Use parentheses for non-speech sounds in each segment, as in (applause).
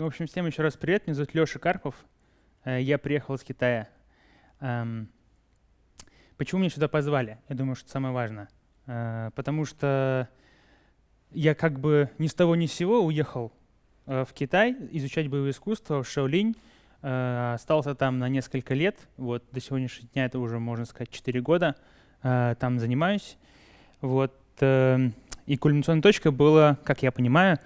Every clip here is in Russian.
Ну, в общем, всем еще раз привет. Меня зовут Леша Карпов. Э, я приехал из Китая. Эм, почему меня сюда позвали? Я думаю, что самое важное. Э, потому что я как бы ни с того ни с сего уехал э, в Китай изучать боевое искусство в Шаолинь. Остался там на несколько лет. Вот до сегодняшнего дня это уже, можно сказать, 4 года. Там занимаюсь. Вот. И кульминационной точкой было, как я понимаю,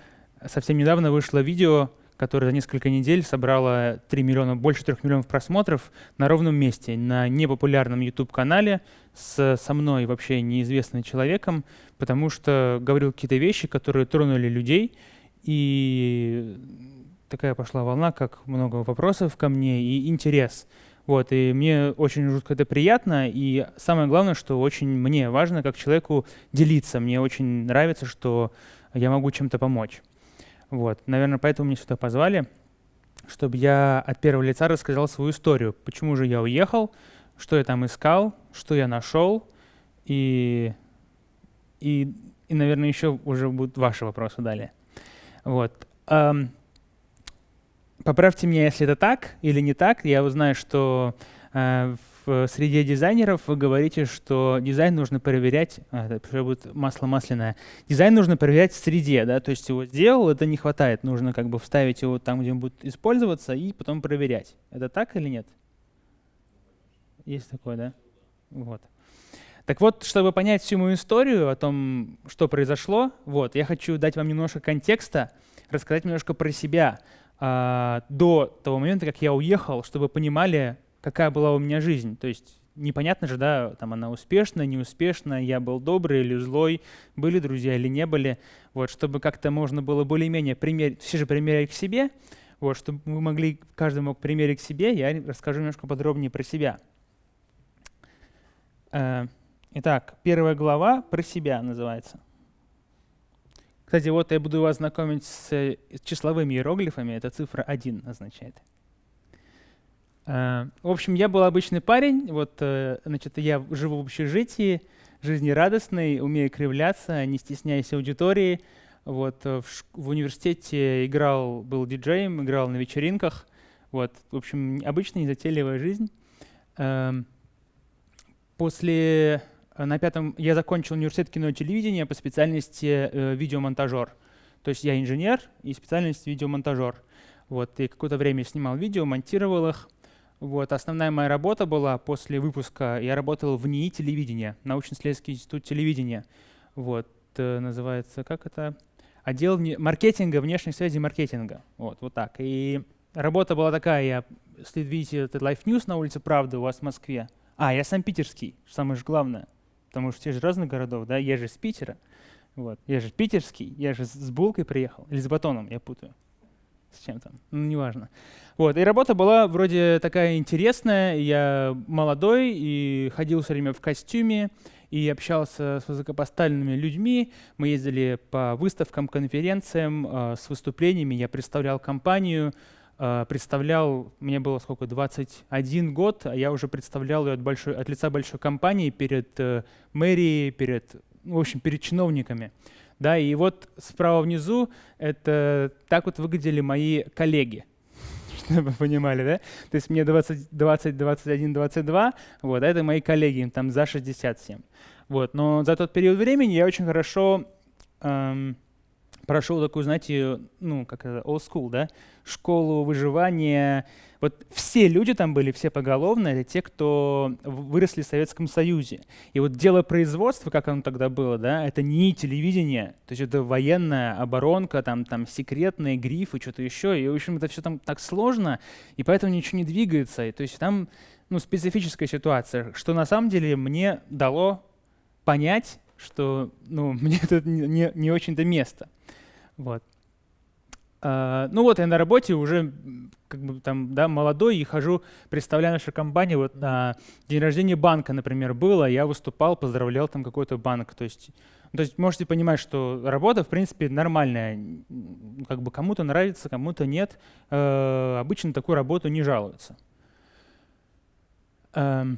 совсем недавно вышло видео, которое за несколько недель собрало 3 миллиона, больше 3 миллионов просмотров на ровном месте, на непопулярном YouTube-канале с, со мной вообще неизвестным человеком, потому что говорил какие-то вещи, которые тронули людей, и такая пошла волна, как много вопросов ко мне и интерес. Вот, и мне очень жутко это приятно, и самое главное, что очень мне важно как человеку делиться. Мне очень нравится, что я могу чем-то помочь. Вот, наверное, поэтому меня сюда позвали, чтобы я от первого лица рассказал свою историю. Почему же я уехал, что я там искал, что я нашел, и, и, и наверное, еще уже будут ваши вопросы далее. Вот. Um, поправьте меня, если это так или не так. Я узнаю, что uh, в среде дизайнеров вы говорите, что дизайн нужно проверять, а, это будет масло масляное, дизайн нужно проверять в среде, да, то есть его сделал, это не хватает, нужно как бы вставить его там, где он будет использоваться, и потом проверять. Это так или нет? Есть такое, да? Вот. Так вот, чтобы понять всю мою историю о том, что произошло, вот, я хочу дать вам немножко контекста, рассказать немножко про себя а, до того момента, как я уехал, чтобы понимали, какая была у меня жизнь. То есть непонятно же, да, там она успешная, неуспешная, я был добрый или злой, были друзья или не были. Вот, чтобы как-то можно было более-менее примерить, все же примерять к себе, вот, чтобы мы могли, каждый мог примерить к себе, я расскажу немножко подробнее про себя. Э, итак, первая глава про себя называется. Кстати, вот я буду вас знакомить с числовыми иероглифами, это цифра 1 означает. Э, в общем, я был обычный парень, вот, э, значит, я живу в общежитии, жизнерадостный, умею кривляться, не стесняясь аудитории. Вот, э, в, в университете играл, был диджеем, играл на вечеринках. Вот, в общем, обычная незатейливая жизнь. Эм, после, на пятом, я закончил университет кино и телевидения по специальности видеомонтажер. То есть я инженер и специальность видеомонтажер. Вот, и какое-то время снимал видео, монтировал их. Вот, основная моя работа была после выпуска, я работал в НИИ телевидения, научно-исследовательский институт телевидения. Вот, э, называется, как это? Отдел маркетинга, внешней связи маркетинга. Вот, вот так. И работа была такая, я, если видите этот Life News на улице Правды у вас в Москве. А, я сам питерский, самое же главное. Потому что все же разных городов, да, я же из Питера. Вот. Я же питерский, я же с булкой приехал, или с батоном, я путаю с чем там, ну, неважно. Вот, и работа была вроде такая интересная, я молодой и ходил все время в костюме, и общался с высокопоставленными людьми. Мы ездили по выставкам, конференциям, э, с выступлениями. Я представлял компанию, э, представлял, мне было сколько, 21 год, а я уже представлял ее от, большой, от лица большой компании перед э, мэрией, перед, в общем, перед чиновниками. Да, и вот справа внизу это так вот выглядели мои коллеги, (laughs) чтобы вы понимали, да? То есть мне 20, 20 21, 22, вот, а это мои коллеги, им там за 67. Вот, но за тот период времени я очень хорошо эм, прошел такую, знаете, ну, как это, old school, да, школу выживания. Вот все люди там были, все поголовно, это те, кто выросли в Советском Союзе. И вот дело производства, как оно тогда было, да, это не телевидение, то есть это военная оборонка, там, там секретные грифы, что-то еще. И, в общем, это все там так сложно, и поэтому ничего не двигается. И, то есть там ну, специфическая ситуация, что на самом деле мне дало понять, что ну, (laughs) мне тут не, не, очень-то место. Вот. Uh, ну вот я на работе уже как бы там, да, молодой и хожу, представляю нашу компанию. Вот на день рождения банка, например, было, я выступал, поздравлял там какой-то банк. То есть, то есть можете понимать, что работа, в принципе, нормальная. Как бы кому-то нравится, кому-то нет. Uh, обычно такую работу не жалуются. Uh,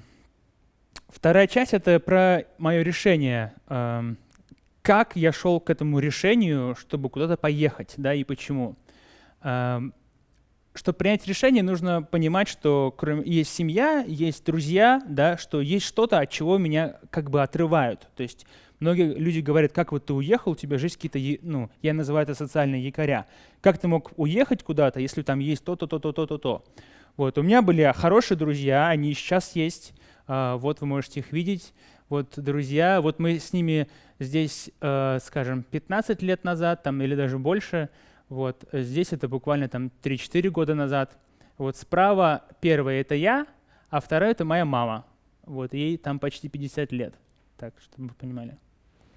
вторая часть — это про мое решение эм, как я шел к этому решению, чтобы куда-то поехать, да, и почему. Эм, чтобы принять решение, нужно понимать, что кроме, есть семья, есть друзья, да, что есть что-то, от чего меня как бы отрывают. То есть многие люди говорят, как вот ты уехал, у тебя жизнь какие-то, ну, я называю это социальные якоря. Как ты мог уехать куда-то, если там есть то-то, то-то, то-то, то. Вот, у меня были хорошие друзья, они сейчас есть, а, вот вы можете их видеть. Вот друзья, вот мы с ними здесь, э, скажем, 15 лет назад там, или даже больше, вот здесь это буквально там 3-4 года назад. Вот справа первая — это я, а вторая — это моя мама. Вот, ей там почти 50 лет. Так, чтобы вы понимали.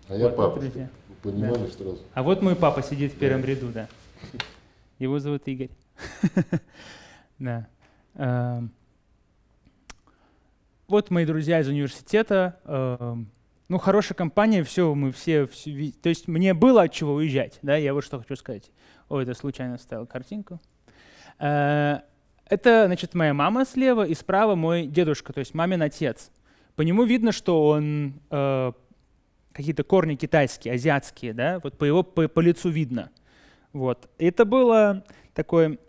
А вот, я папа, друзья. Вы понимали да. сразу. А вот мой папа сидит в первом да. ряду, да. Его зовут Игорь. (laughs) Да. Вот мои друзья из университета. Эм. Ну, хорошая компания, все, мы все, все, то есть мне было от чего уезжать, да, я вот что хочу сказать. Ой, это случайно ставил картинку. Э, это, значит, моя мама слева и справа мой дедушка, то есть мамин отец. По нему видно, что он э, какие-то корни китайские, азиатские, да, вот по его по, по лицу видно. Вот. Это было такой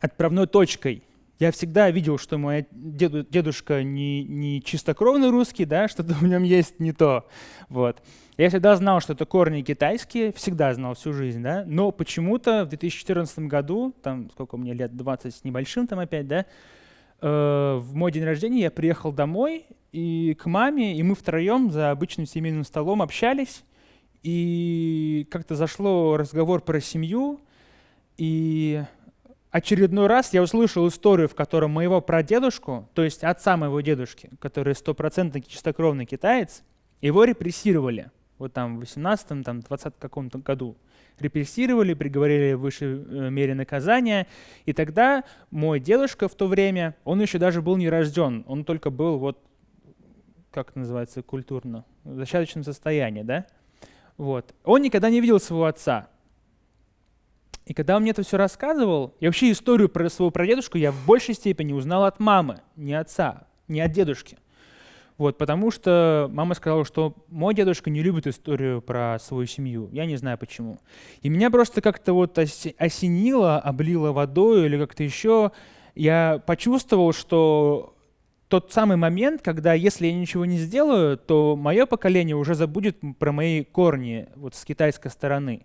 отправной точкой. Я всегда видел, что мой деду, дедушка не, не чистокровный русский, да, что-то (laughs) в нем есть не то. Вот. Я всегда знал, что это корни китайские, всегда знал всю жизнь, да, но почему-то в 2014 году, там сколько мне лет, 20 с небольшим там опять, да, э, в мой день рождения я приехал домой и к маме, и мы втроем за обычным семейным столом общались, и как-то зашло разговор про семью, и очередной раз я услышал историю, в котором моего прадедушку, то есть отца моего дедушки, который стопроцентно чистокровный китаец, его репрессировали вот там в 18-м, там, 20 каком-то году. Репрессировали, приговорили в высшей э, мере наказания. И тогда мой дедушка в то время, он еще даже был не рожден, он только был вот, как это называется культурно, в зачаточном состоянии, да? Вот. Он никогда не видел своего отца. И когда он мне это все рассказывал, и вообще историю про своего прадедушку я в большей степени узнал от мамы, не отца, не от дедушки. Вот, потому что мама сказала, что мой дедушка не любит историю про свою семью. Я не знаю почему. И меня просто как-то вот осенило, облило водой или как-то еще. Я почувствовал, что тот самый момент, когда если я ничего не сделаю, то мое поколение уже забудет про мои корни вот с китайской стороны.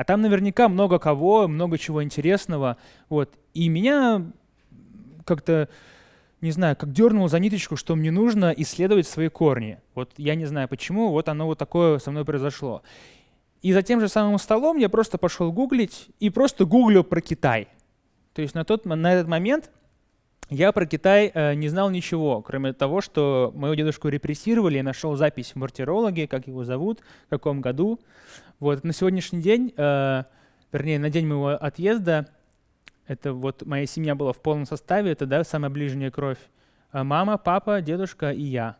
А там наверняка много кого, много чего интересного. Вот. И меня как-то не знаю, как дернул за ниточку, что мне нужно исследовать свои корни. Вот я не знаю почему, вот оно вот такое со мной произошло. И за тем же самым столом я просто пошел гуглить и просто гуглил про Китай. То есть на, тот, на этот момент я про Китай э, не знал ничего, кроме того, что моего дедушку репрессировали, я нашел запись в мартирологе, как его зовут, в каком году. Вот на сегодняшний день, э, вернее, на день моего отъезда, это вот моя семья была в полном составе, это да, самая ближняя кровь. А мама, папа, дедушка и я.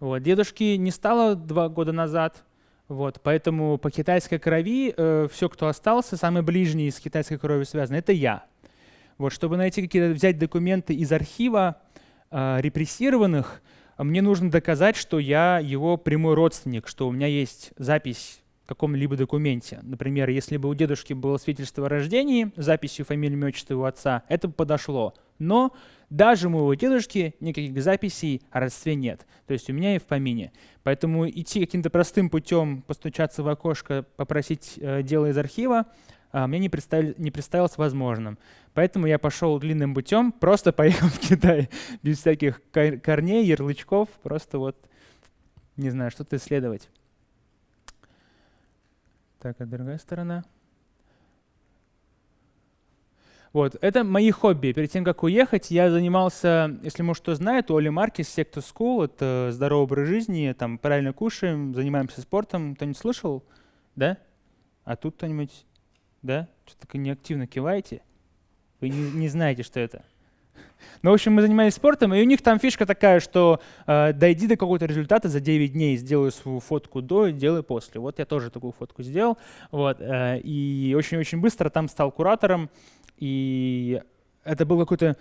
Вот. Дедушки не стало два года назад, вот, поэтому по китайской крови э, все, кто остался, самый ближний с китайской кровью связан, это я. Вот, чтобы найти какие-то, взять документы из архива э, репрессированных, мне нужно доказать, что я его прямой родственник, что у меня есть запись каком-либо документе. Например, если бы у дедушки было свидетельство о рождении записью фамилии, имя, отчества его отца, это бы подошло. Но даже у моего дедушки никаких записей о родстве нет. То есть у меня и в помине. Поэтому идти каким-то простым путем, постучаться в окошко, попросить э, дело из архива, э, мне не, представ... не представилось возможным. Поэтому я пошел длинным путем, просто поехал (laughs) в Китай, без всяких корней, ярлычков, просто вот, не знаю, что-то исследовать. Так, а другая сторона. Вот, это мои хобби. Перед тем, как уехать, я занимался, если может кто знает, Оли Маркис Sector School, это здоровый образ жизни, там правильно кушаем, занимаемся спортом. Кто-нибудь слышал? Да? А тут кто-нибудь? Да? Что-то неактивно киваете? Вы не, не знаете, что это? Ну, в общем, мы занимались спортом, и у них там фишка такая, что э, дойди до какого-то результата за 9 дней, сделай свою фотку до, делай после. Вот я тоже такую фотку сделал. Вот, э, и очень-очень быстро там стал куратором, и это был какой-то,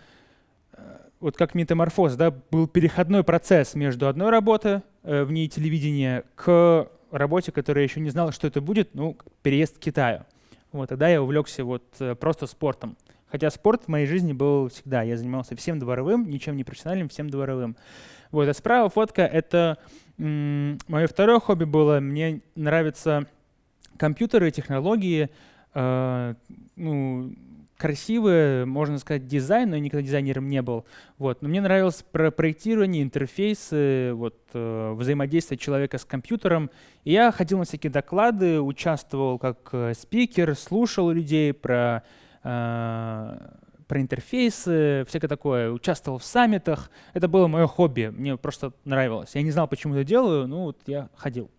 э, вот как метаморфоз, да, был переходной процесс между одной работой э, в ней телевидения к работе, которая еще не знала, что это будет, ну, переезд к Китаю. Вот, тогда я увлекся вот э, просто спортом Хотя спорт в моей жизни был всегда. Я занимался всем дворовым, ничем не профессиональным, всем дворовым. Вот, а справа фотка — это мое второе хобби было. Мне нравятся компьютеры, технологии, э, ну, красивый, можно сказать, дизайн, но я никогда дизайнером не был. Вот. Но мне нравилось про проектирование, интерфейсы, вот, э, взаимодействие человека с компьютером. И я ходил на всякие доклады, участвовал как э, спикер, слушал людей про, про интерфейсы, всякое такое, участвовал в саммитах. Это было мое хобби, мне просто нравилось. Я не знал, почему это делаю, ну вот я ходил.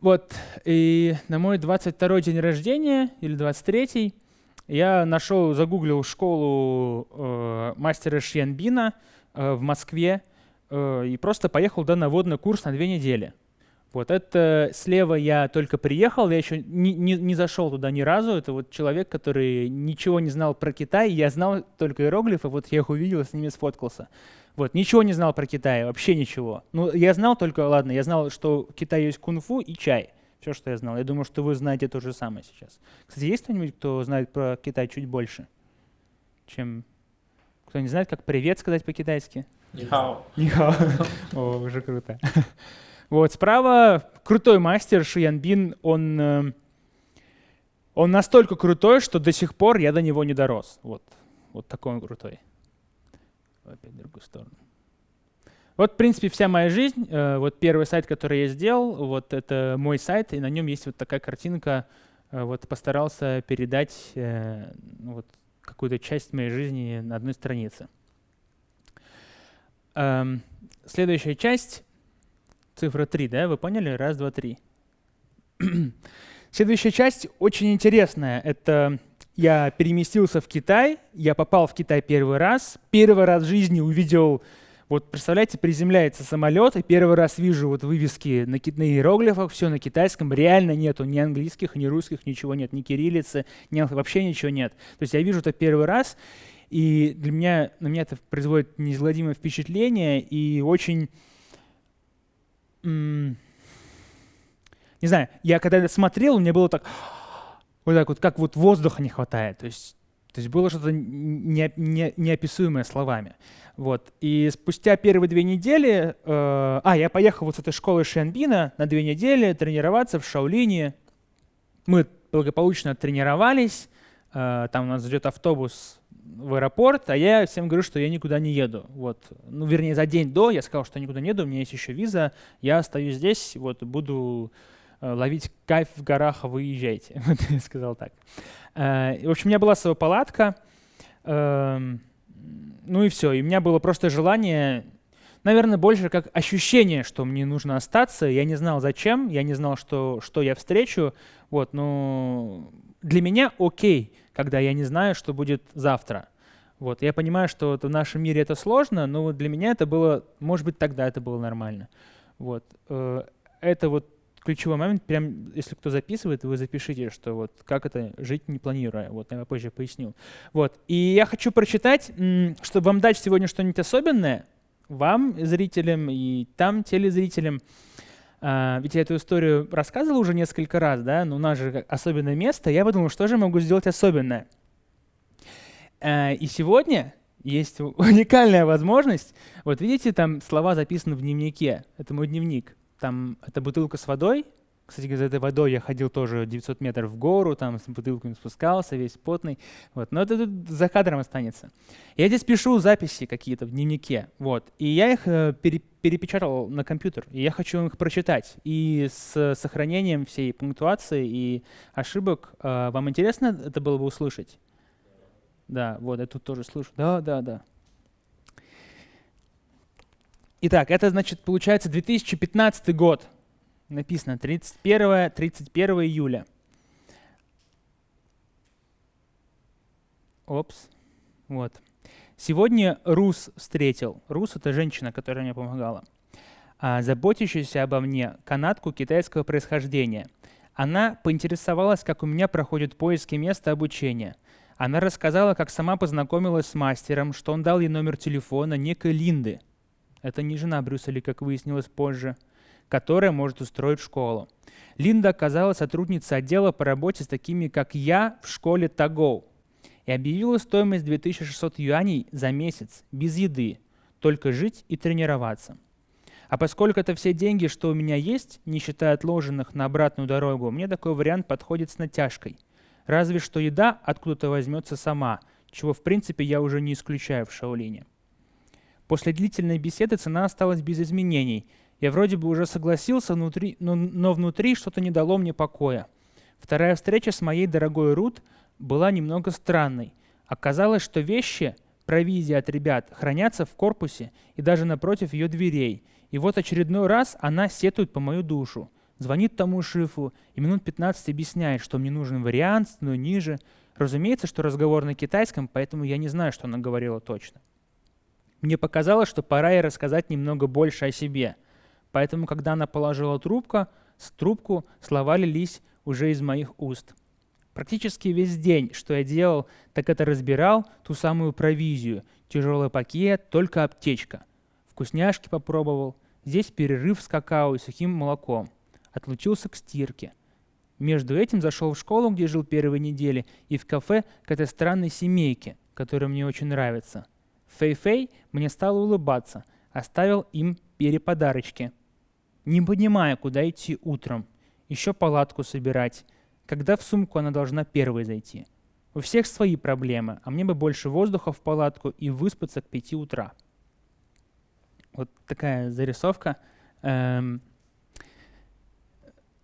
Вот, и на мой 22 день рождения, или 23 я нашел, загуглил школу э, мастера Шьянбина э, в Москве э, и просто поехал да, на водный курс на две недели. Вот это слева я только приехал, я еще не, не, не зашел туда ни разу. Это вот человек, который ничего не знал про Китай, я знал только иероглифы, вот я их увидел, с ними сфоткался. Вот, ничего не знал про Китай, вообще ничего. Ну, я знал только, ладно, я знал, что в Китае есть кунг-фу и чай. Все, что я знал. Я думаю, что вы знаете то же самое сейчас. Кстати, есть кто-нибудь, кто знает про Китай чуть больше, чем... Кто не знает, как «привет» сказать по-китайски? Нихао. Нихао. (laughs) О, уже круто. Вот, справа крутой мастер Шиянбин, он, э, он настолько крутой, что до сих пор я до него не дорос. Вот, вот такой он крутой опять в другую сторону. Вот, в принципе, вся моя жизнь. Э, вот первый сайт, который я сделал, вот это мой сайт, и на нем есть вот такая картинка. Э, вот постарался передать вот, какую-то часть моей жизни на одной странице. Эм, следующая часть, цифра 3, да, вы поняли? Раз, два, три. (clears throat) Следующая часть очень интересная. Это я переместился в Китай, я попал в Китай первый раз, первый раз в жизни увидел, вот представляете, приземляется самолет, и первый раз вижу вот вывески на, на иероглифах, все на китайском, реально нету ни английских, ни русских, ничего нет, ни кириллицы, ни, вообще ничего нет. То есть я вижу это первый раз, и для меня, на меня это производит неизгладимое впечатление, и очень... не знаю, я когда смотрел, мне было так (gasps) вот так вот, как вот воздуха не хватает. То есть, то есть было что-то не, не, неописуемое словами. Вот. И спустя первые две недели, э, а, я поехал вот с этой школы Шенбина на две недели тренироваться в Шаолине. Мы благополучно тренировались, э, там нас ждет автобус в аэропорт, а я всем говорю, что я никуда не еду. Вот. Ну, вернее, за день до я сказал, что я никуда не еду, у меня есть еще виза, я остаюсь здесь, вот, буду Э, ловить кайф в горах, а выезжайте. (laughs) Вот я сказал так. Э, в общем, у меня была своя палатка. Эм, ну и все. И у меня было просто желание, наверное, больше как ощущение, что мне нужно остаться. Я не знал, зачем, я не знал, что, что я встречу. Вот, но для меня окей, когда я не знаю, что будет завтра. Вот, я понимаю, что в нашем мире это сложно, но для меня это было, может быть, тогда это было нормально. Вот, э, это вот ключевой момент, прям если кто записывает, вы запишите, что вот как это жить не планируя. Вот я позже поясню. Вот. И я хочу прочитать, чтобы вам дать сегодня что-нибудь особенное, вам, зрителям, и там, телезрителям. А, ведь я эту историю рассказывал уже несколько раз, да, но у нас же особенное место. Я подумал, что же могу сделать особенное. А, и сегодня есть (laughs) уникальная возможность. Вот видите, там слова записаны в дневнике. Это мой дневник. Там это бутылка с водой. Кстати, за этой водой я ходил тоже 900 метров в гору, там с бутылками спускался, весь потный. Вот. Но это тут за кадром останется. Я здесь пишу записи какие-то в дневнике. Вот. И я их э, пере перепечатал на компьютер. И я хочу их прочитать. И с сохранением всей пунктуации и ошибок. Э, вам интересно это было бы услышать? Да, вот я тут тоже слышу. Да, да, да. Итак, это значит получается 2015 год. Написано 31, 31 июля. Опс. Вот. Сегодня Рус встретил. Рус — это женщина, которая мне помогала. А, заботящаяся обо мне, канадку китайского происхождения. Она поинтересовалась, как у меня проходят поиски места обучения. Она рассказала, как сама познакомилась с мастером, что он дал ей номер телефона некой Линды — это не жена Брюсселя, как выяснилось позже. которое может устроить школу. Линда оказалась сотрудницей отдела по работе с такими, как я, в школе Тагоу и объявила стоимость 2600 юаней за месяц, без еды, только жить и тренироваться. А поскольку это все деньги, что у меня есть, не считая отложенных на обратную дорогу, мне такой вариант подходит с натяжкой. Разве что еда откуда-то возьмется сама, чего в принципе я уже не исключаю в Шаолине. После длительной беседы цена осталась без изменений. Я вроде бы уже согласился, внутри, но, но внутри что-то не дало мне покоя. Вторая встреча с моей дорогой Рут была немного странной. Оказалось, что вещи, провизия от ребят, хранятся в корпусе и даже напротив ее дверей. И вот очередной раз она сетует по мою душу. Звонит тому шифу и минут 15 объясняет, что мне нужен вариант, но ниже. Разумеется, что разговор на китайском, поэтому я не знаю, что она говорила точно. Мне показалось, что пора ей рассказать немного больше о себе. Поэтому, когда она положила трубку, с трубку слова лились уже из моих уст. Практически весь день, что я делал, так это разбирал ту самую провизию. Тяжелый пакет, только аптечка. Вкусняшки попробовал. Здесь перерыв с какао и сухим молоком. Отлучился к стирке. Между этим зашел в школу, где жил первые недели, и в кафе к этой странной семейке, которая мне очень нравится. Фэй-Фэй мне стал улыбаться, оставил им переподарочки. Не понимая, куда идти утром. Еще палатку собирать когда в сумку она должна первой зайти. У всех свои проблемы, а мне бы больше воздуха в палатку и выспаться к 5 утра. Вот такая зарисовка. Эм,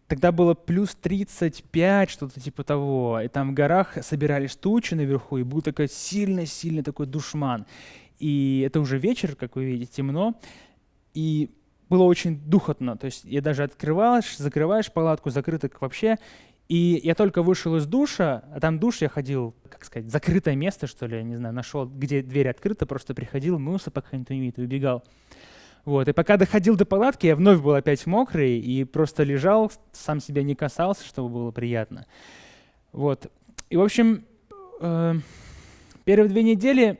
тогда было плюс 35, что-то типа того. И там в горах собирались тучи наверху, и был такой сильно-сильно такой душман. И это уже вечер, как вы видите, темно. И было очень духотно. То есть я даже открываешь, закрываешь палатку, закрыто вообще, и я только вышел из душа, а там душ я ходил, как сказать, закрытое место, что ли, не знаю, нашел, где дверь открыта, просто приходил, мылся, пока никто не и убегал. Вот. И пока доходил до палатки, я вновь был опять мокрый и просто лежал, сам себя не касался, чтобы было приятно. Вот. И, в общем, э, первые две недели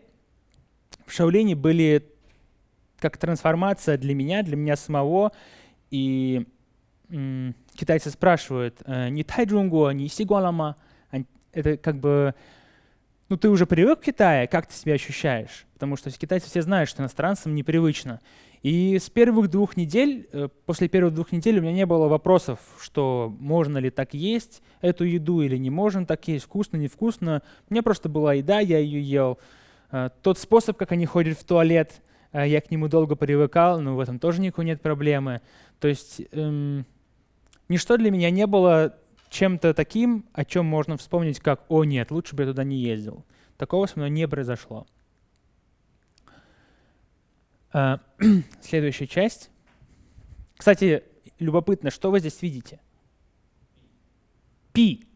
в Шаолине были как трансформация для меня, для меня самого. И китайцы спрашивают, э, не тайджунго, не сигуалама, это как бы, ну ты уже привык к Китаю, как ты себя ощущаешь? Потому что китайцы все знают, что иностранцам непривычно. И с первых двух недель, э, после первых двух недель у меня не было вопросов, что можно ли так есть эту еду или не можно так есть, вкусно, невкусно. У меня просто была еда, я ее ел. Э, тот способ, как они ходят в туалет, я к нему долго привыкал, но в этом тоже никакой нет проблемы. То есть эм, Ничто для меня не было чем-то таким, о чем можно вспомнить как «О нет, лучше бы я туда не ездил». Такого со мной не произошло. А, (clears throat) следующая часть. Кстати, любопытно, что вы здесь видите? Пи.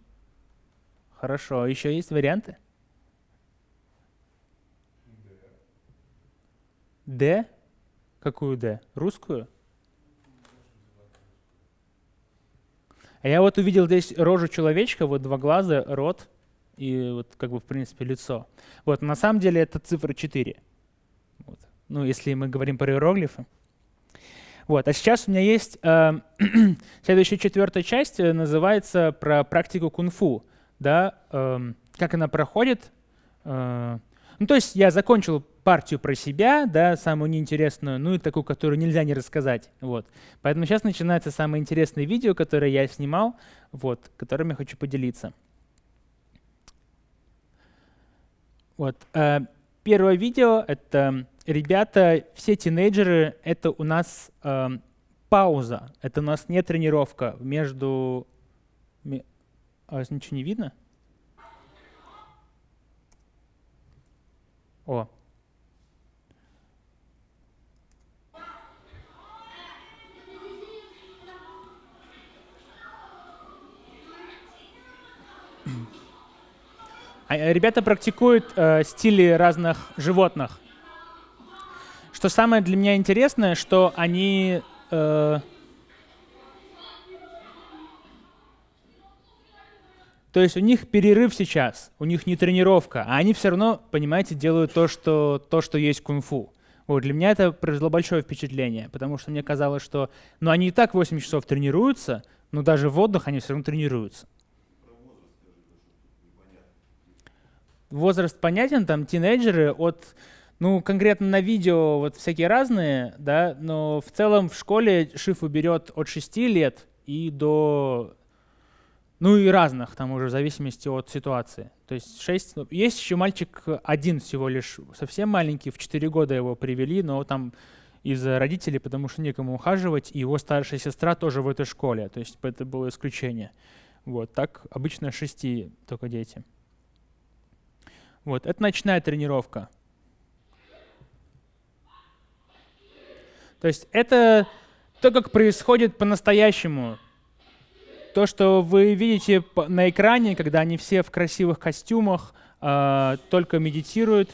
Хорошо, еще есть варианты? Д? Какую Д? Русскую? А я вот увидел здесь рожу человечка, вот два глаза, рот и вот как бы в принципе лицо. Вот на самом деле это цифра 4. Ну, если мы говорим про иероглифы. Вот. А сейчас у меня есть (clears throat) э, следующая четвертая часть, называется про практику кунг-фу. Да, э, как она проходит. Э, ну, то есть я закончил партию про себя, да, самую неинтересную, ну и такую, которую нельзя не рассказать. Вот. Поэтому сейчас начинается самое интересное видео, которое я снимал, вот, которым я хочу поделиться. Вот. Э, первое видео — это, ребята, все тинейджеры, это у нас э, пауза, это у нас не тренировка. Между... А, ничего не видно? О, ребята практикуют э, стили разных животных. Что самое для меня интересное, что они э, То есть у них перерыв сейчас, у них не тренировка, а они все равно, понимаете, делают то, что, то, что есть кунг-фу. Вот, для меня это произвело большое впечатление, потому что мне казалось, что ну, они и так 8 часов тренируются, но даже в отдых они все равно тренируются. Возраст понятен, там тинейджеры от, ну, конкретно на видео вот всякие разные, да, но в целом в школе Шифу берет от 6 лет и до ну и разных, там уже в зависимости от ситуации. То есть 6, ну, есть еще мальчик один всего лишь, совсем маленький, в 4 года его привели, но там из-за родителей, потому что некому ухаживать, и его старшая сестра тоже в этой школе, то есть это было исключение. Вот, так обычно шести только дети. Вот, это ночная тренировка. То есть это то, как происходит по-настоящему то, что вы видите на экране, когда они все в красивых костюмах, э, только медитируют,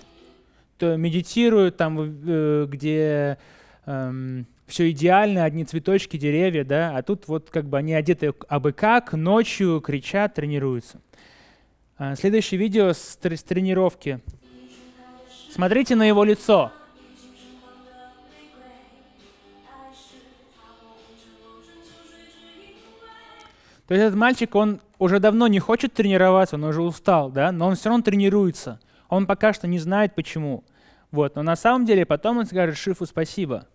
то медитируют там, э, где э, эм, все идеально, одни цветочки, деревья, да, а тут вот как бы они одеты абы как, ночью кричат, тренируются. А, следующее видео с, с тренировки. Смотрите на его лицо. То есть этот мальчик, он уже давно не хочет тренироваться, он уже устал, да, но он все равно тренируется. Он пока что не знает, почему. Вот. Но на самом деле потом он скажет Шифу спасибо.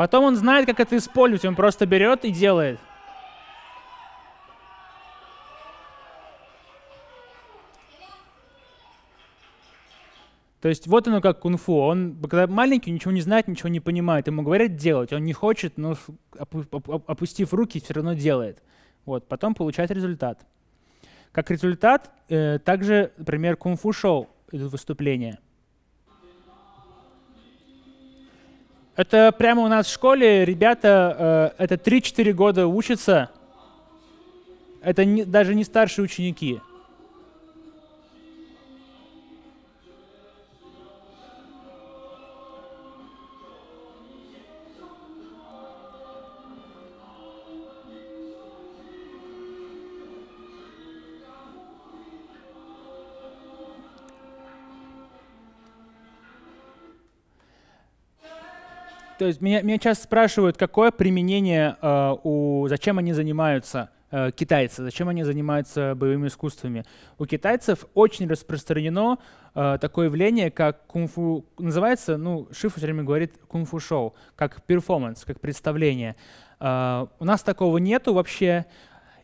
Потом он знает, как это использовать, он просто берет и делает. То есть вот оно как кунг-фу. Он, когда маленький, ничего не знает, ничего не понимает. Ему говорят делать, он не хочет, но опустив руки, все равно делает. Вот, потом получает результат. Как результат, э, также, например, кунг-фу шоу идут выступления. Это прямо у нас в школе ребята, э, это 3-4 года учатся. Это не, даже не старшие ученики. То есть меня, меня часто спрашивают, какое применение, э, у, зачем они занимаются, э, китайцы, зачем они занимаются боевыми искусствами. У китайцев очень распространено э, такое явление, как кунг-фу, называется, ну, Шифу все время говорит кунг-фу шоу, как перформанс, как представление. Э, у нас такого нету вообще.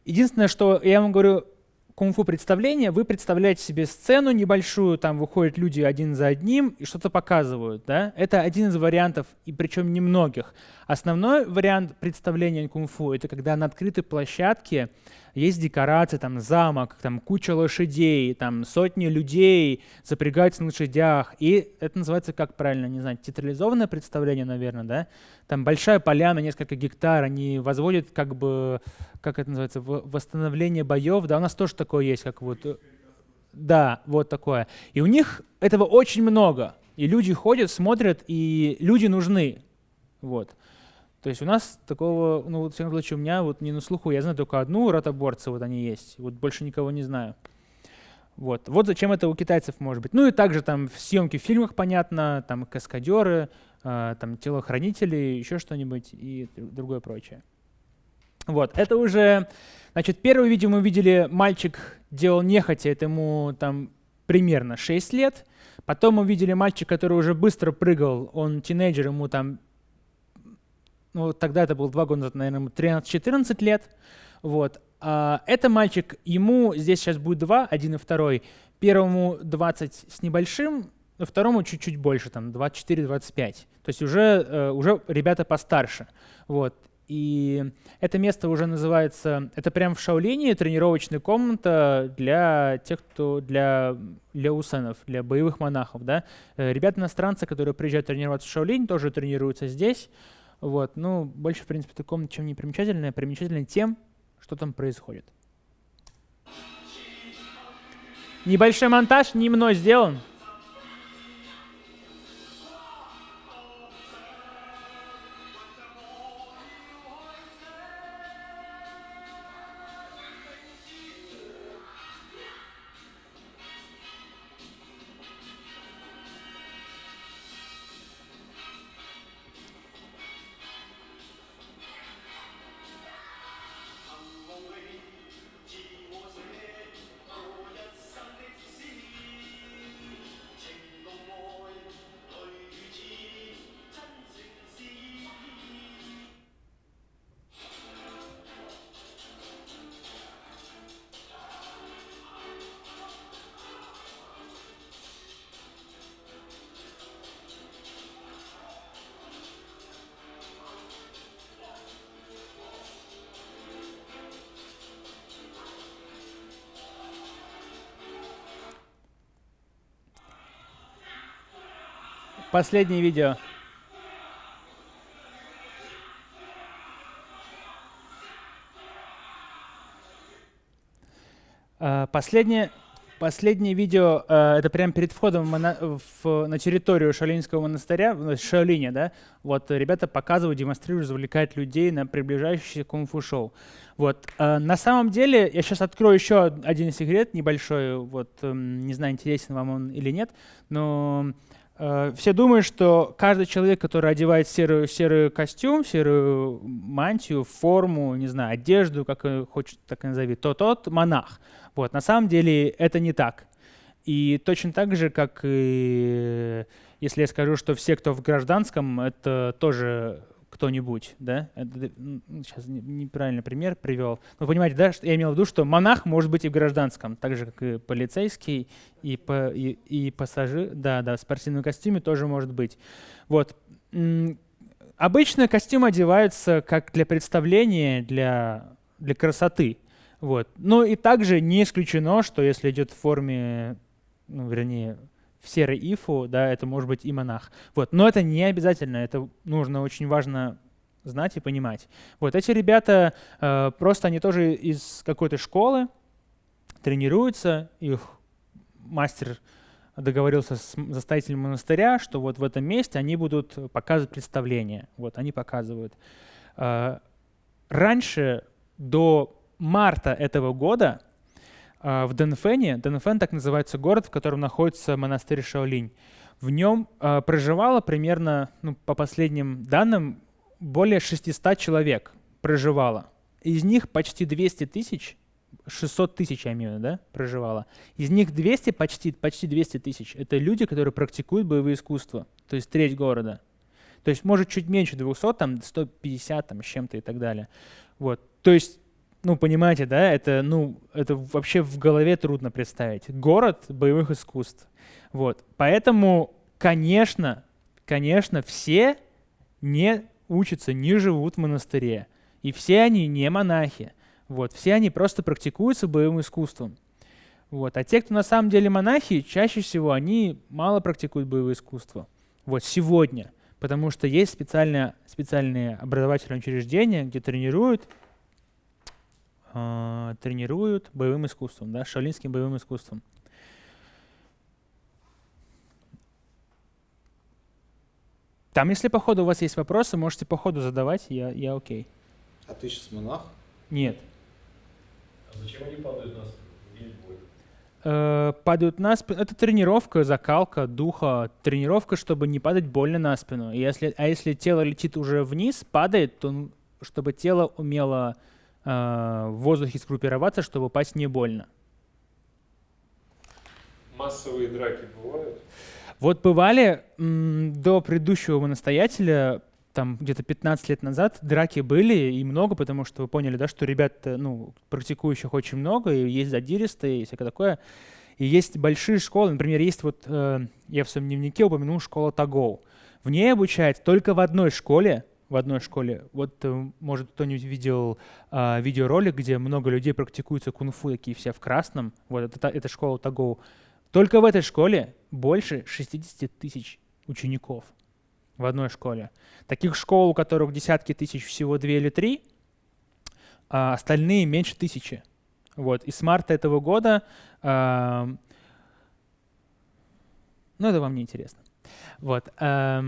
Единственное, что я вам говорю, кунг-фу представление, вы представляете себе сцену небольшую, там выходят люди один за одним и что-то показывают. Да? Это один из вариантов, и причем немногих. Основной вариант представления кунг-фу — это когда на открытой площадке есть декорации, там замок, там куча лошадей, там сотни людей запрягаются на лошадях. И это называется, как правильно, не знаю, театрализованное представление, наверное, да? Там большая поляна, несколько гектар, они возводят как бы, как это называется, восстановление боев. Да, у нас тоже такое есть, как вот... Э, да, вот такое. И у них этого очень много. И люди ходят, смотрят, и люди нужны. Вот. То есть у нас такого, ну, вот, в всяком случае, у меня вот не на слуху, я знаю только одну ротоборца, вот они есть, вот больше никого не знаю. Вот. вот зачем это у китайцев может быть. Ну и также там съемки в фильмах, понятно, там каскадеры, э, там телохранители, еще что-нибудь и другое прочее. Вот, это уже, значит, первое видео мы видели, мальчик делал нехотя, это ему там примерно 6 лет. Потом мы видели мальчик, который уже быстро прыгал, он тинейджер, ему там ну, тогда это было два года назад, наверное, 13-14 лет. Вот. А, это мальчик, ему здесь сейчас будет два, один и второй. Первому 20 с небольшим, второму чуть-чуть больше, там 24-25. То есть уже, э, уже ребята постарше. Вот. И это место уже называется, это прям в Шаолине тренировочная комната для тех, кто, для, для усенов, для боевых монахов. Да? Э, ребята иностранцы, которые приезжают тренироваться в Шаолинь, тоже тренируются здесь. Вот, ну, больше, в принципе, таком чем не примечательное, примечательное тем, что там происходит. Небольшой монтаж не мной сделан. Последнее видео. Uh, последнее, последнее видео, uh, это прямо перед входом в, моно, в, на территорию Шаолинского монастыря, в Шаолине, да, вот ребята показывают, демонстрируют, завлекают людей на приближающееся кунг-фу шоу. Вот. Uh, на самом деле, я сейчас открою еще один секрет небольшой, вот, um, не знаю, интересен вам он или нет, но Э, все думают, что каждый человек, который одевает серый, серый костюм, серую мантию, форму, не знаю, одежду, как хочет, так и назови, то тот монах. Вот. На самом деле это не так. И точно так же, как и если я скажу, что все, кто в гражданском, это тоже кто-нибудь, да? Это, сейчас неправильный пример привел. Вы понимаете, да, что я имел в виду, что монах может быть и в гражданском, так же, как и полицейский, и, по, и, и пассажир, да, да, в спортивном костюме тоже может быть. Вот. Обычно костюм одевается как для представления, для, для красоты. Вот. Но и также не исключено, что если идет в форме, ну, вернее, в серой ифу, да, это может быть и монах. Вот. Но это не обязательно, это нужно очень важно знать и понимать. Вот эти ребята, э, просто они тоже из какой-то школы тренируются, их мастер договорился с заставителем монастыря, что вот в этом месте они будут показывать представление. Вот они показывают. Э, раньше, до марта этого года, в Дэнфэне, Дэнфэн так называется город, в котором находится монастырь Шаолинь, в нем а, проживало примерно, ну, по последним данным, более 600 человек проживало. Из них почти 200 тысяч, 600 тысяч, я имею в виду, да, проживало. Из них 200, почти, почти 200 тысяч, это люди, которые практикуют боевые искусства, то есть треть города. То есть, может, чуть меньше 200, там, 150, там, с чем-то и так далее. Вот. То есть ну, понимаете, да, это, ну, это вообще в голове трудно представить. Город боевых искусств. Вот. Поэтому, конечно, конечно, все не учатся, не живут в монастыре. И все они не монахи. Вот. Все они просто практикуются боевым искусством. Вот. А те, кто на самом деле монахи, чаще всего они мало практикуют боевое искусство. Вот сегодня. Потому что есть специальные, специальные образовательные учреждения, где тренируют э, тренируют боевым искусством, да, шаолинским боевым искусством. Там, если по ходу у вас есть вопросы, можете по ходу задавать, я, я окей. А ты сейчас монах? Нет. А зачем они падают на спину? Э, падают на спину. Это тренировка, закалка духа, тренировка, чтобы не падать больно на спину. И если, а если тело летит уже вниз, падает, то чтобы тело умело Э, в воздухе сгруппироваться, чтобы упасть не больно. Массовые драки бывают? Вот бывали до предыдущего настоятеля, там где-то 15 лет назад драки были и много, потому что вы поняли, да, что ребят, ну, практикующих очень много, и есть задиристые и всякое такое. И есть большие школы, например, есть вот, э, я в своем дневнике упомянул школа Тагоу. В ней обучают только в одной школе в одной школе. Вот, э, может, кто-нибудь видел а, видеоролик, где много людей практикуются кунг-фу, такие все в красном. Вот это, это школа Тагоу. Только в этой школе больше 60 тысяч учеников в одной школе. Таких школ, у которых десятки тысяч, всего две или три, а остальные меньше тысячи. Вот. И с марта этого года, а, ну это вам не интересно. Вот. А,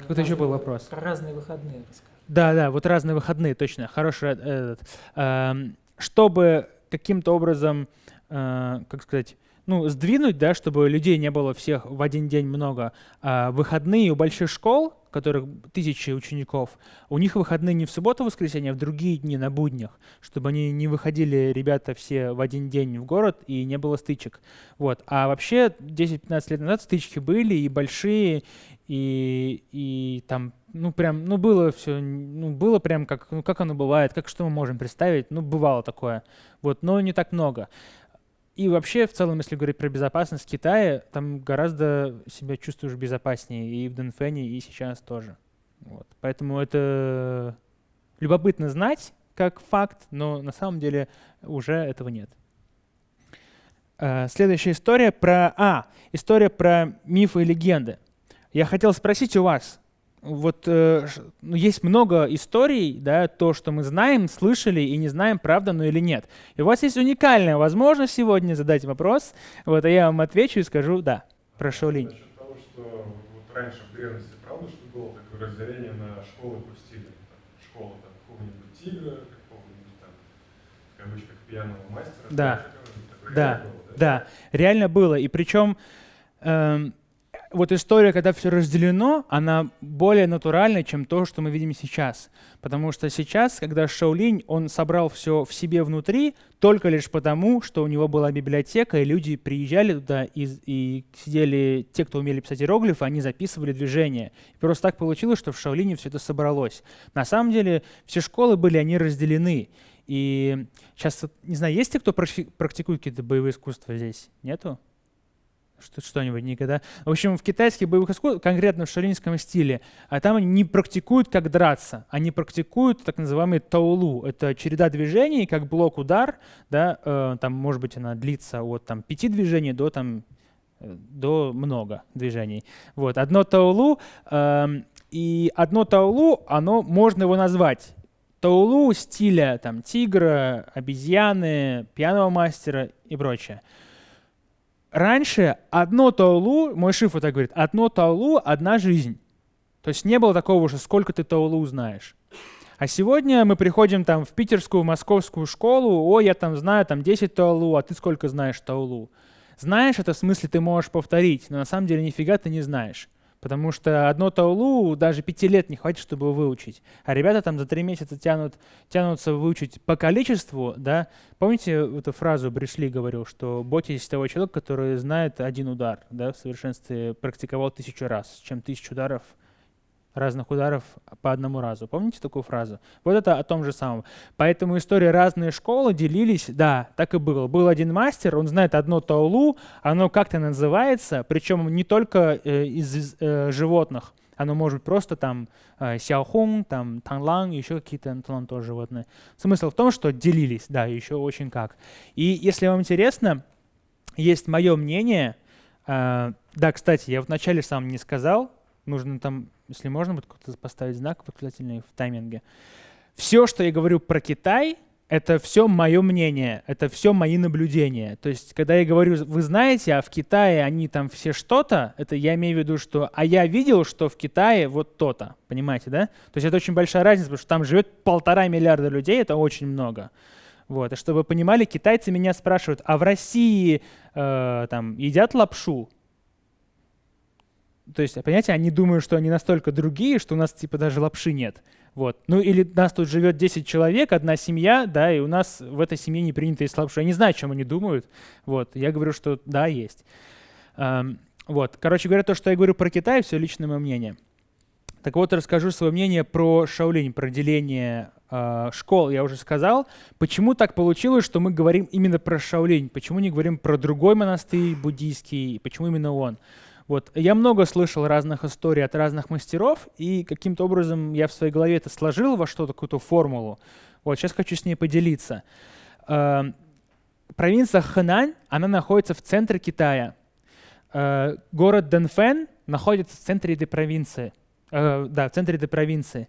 какой-то еще был вопрос. Про разные выходные расскажи. Да, да, вот разные выходные, точно. Хороший этот. Э, чтобы каким-то образом, э, как сказать, ну, сдвинуть, да, чтобы людей не было всех в один день много. А выходные у больших школ, у которых тысячи учеников, у них выходные не в субботу, воскресенье, а в другие дни на буднях, чтобы они не выходили, ребята, все в один день в город и не было стычек. Вот. А вообще 10-15 лет назад стычки были и большие, и, и там, ну, прям, ну, было все, ну, было прям как, ну, как оно бывает, как что мы можем представить, ну, бывало такое, вот, но не так много. И вообще, в целом, если говорить про безопасность Китая, там гораздо себя чувствуешь безопаснее и в Дэнфэне, и сейчас тоже. Вот. Поэтому это любопытно знать как факт, но на самом деле уже этого нет. Uh, следующая история про... А, история про мифы и легенды. Я хотел спросить у вас, вот э, ну, есть много историй, да, то, что мы знаем, слышали и не знаем, правда, ну или нет. И у вас есть уникальная возможность сегодня задать вопрос, вот, а я вам отвечу и скажу «да». Прошу, Линь. Насчет того, что вот раньше в древности, правда, что было такое разделение на школы по стилю? Там, школа там, какого-нибудь тигра, какого-нибудь там, в кавычках, пьяного мастера. Да, да, было, да, реально было. И причем эм, вот история, когда все разделено, она более натуральна, чем то, что мы видим сейчас. Потому что сейчас, когда Шаолинь, он собрал все в себе внутри только лишь потому, что у него была библиотека, и люди приезжали туда и, и сидели, те, кто умели писать иероглифы, они записывали движения. И просто так получилось, что в Шаолине все это собралось. На самом деле все школы были, они разделены. И сейчас, не знаю, есть те, кто практикует какие-то боевые искусства здесь? Нету? Что, что-нибудь никогда. В общем, в китайских боевых искусствах, конкретно в шаринском стиле, а там они не практикуют, как драться. Они практикуют так называемый таулу. Это череда движений, как блок-удар. Да, э, там, может быть, она длится от там, пяти движений до, там, э, до много движений. Вот. Одно таулу, э, и одно таулу, оно, можно его назвать таулу стиля там, тигра, обезьяны, пьяного мастера и прочее. Раньше одно таулу, мой шифр так говорит, одно таулу – одна жизнь. То есть не было такого, что сколько ты таулу знаешь. А сегодня мы приходим там в питерскую, московскую школу, о, я там знаю там 10 таулу, а ты сколько знаешь таулу? Знаешь, это в смысле ты можешь повторить, но на самом деле нифига ты не знаешь. Потому что одно таулу даже пяти лет не хватит, чтобы выучить. А ребята там за три месяца тянут, тянутся выучить по количеству. Да? Помните эту фразу Бришли говорил, что бойтесь того человека, который знает один удар, да, в совершенстве практиковал тысячу раз, чем тысячу ударов – разных ударов по одному разу. Помните такую фразу? Вот это о том же самом. Поэтому истории разные школы делились, да, так и было. Был один мастер, он знает одно таулу, оно как-то называется, причем не только э, из э, животных, оно может быть просто там э, сяохун, там танлан, еще какие-то танлан тоже животные. Смысл в том, что делились, да, еще очень как. И если вам интересно, есть мое мнение, э, да, кстати, я вначале сам не сказал, нужно там если можно будет поставить знак восклицательный в тайминге. Все, что я говорю про Китай, это все мое мнение, это все мои наблюдения. То есть, когда я говорю, вы знаете, а в Китае они там все что-то, это я имею в виду, что, а я видел, что в Китае вот то-то, понимаете, да? То есть это очень большая разница, потому что там живет полтора миллиарда людей, это очень много. Вот. И чтобы вы понимали, китайцы меня спрашивают, а в России э, там едят лапшу? То есть, понимаете, они думают, что они настолько другие, что у нас типа даже лапши нет. Вот. Ну или нас тут живет 10 человек, одна семья, да, и у нас в этой семье не принято есть лапшу. Я не знаю, о чем они думают. Вот. Я говорю, что да, есть. Эм, вот. Короче говоря, то, что я говорю про Китай, все личное мое мнение. Так вот, расскажу свое мнение про Шаолинь, про деление э, школ. Я уже сказал. Почему так получилось, что мы говорим именно про Шаолинь? Почему не говорим про другой монастырь буддийский? Почему именно он? Вот. Я много слышал разных историй от разных мастеров, и каким-то образом я в своей голове это сложил во что-то, какую-то формулу. Вот, сейчас хочу с ней поделиться. Э, провинция Хэнань, она находится в центре Китая. Э, город Дэнфэн находится в центре этой провинции. Э, да, в центре этой провинции.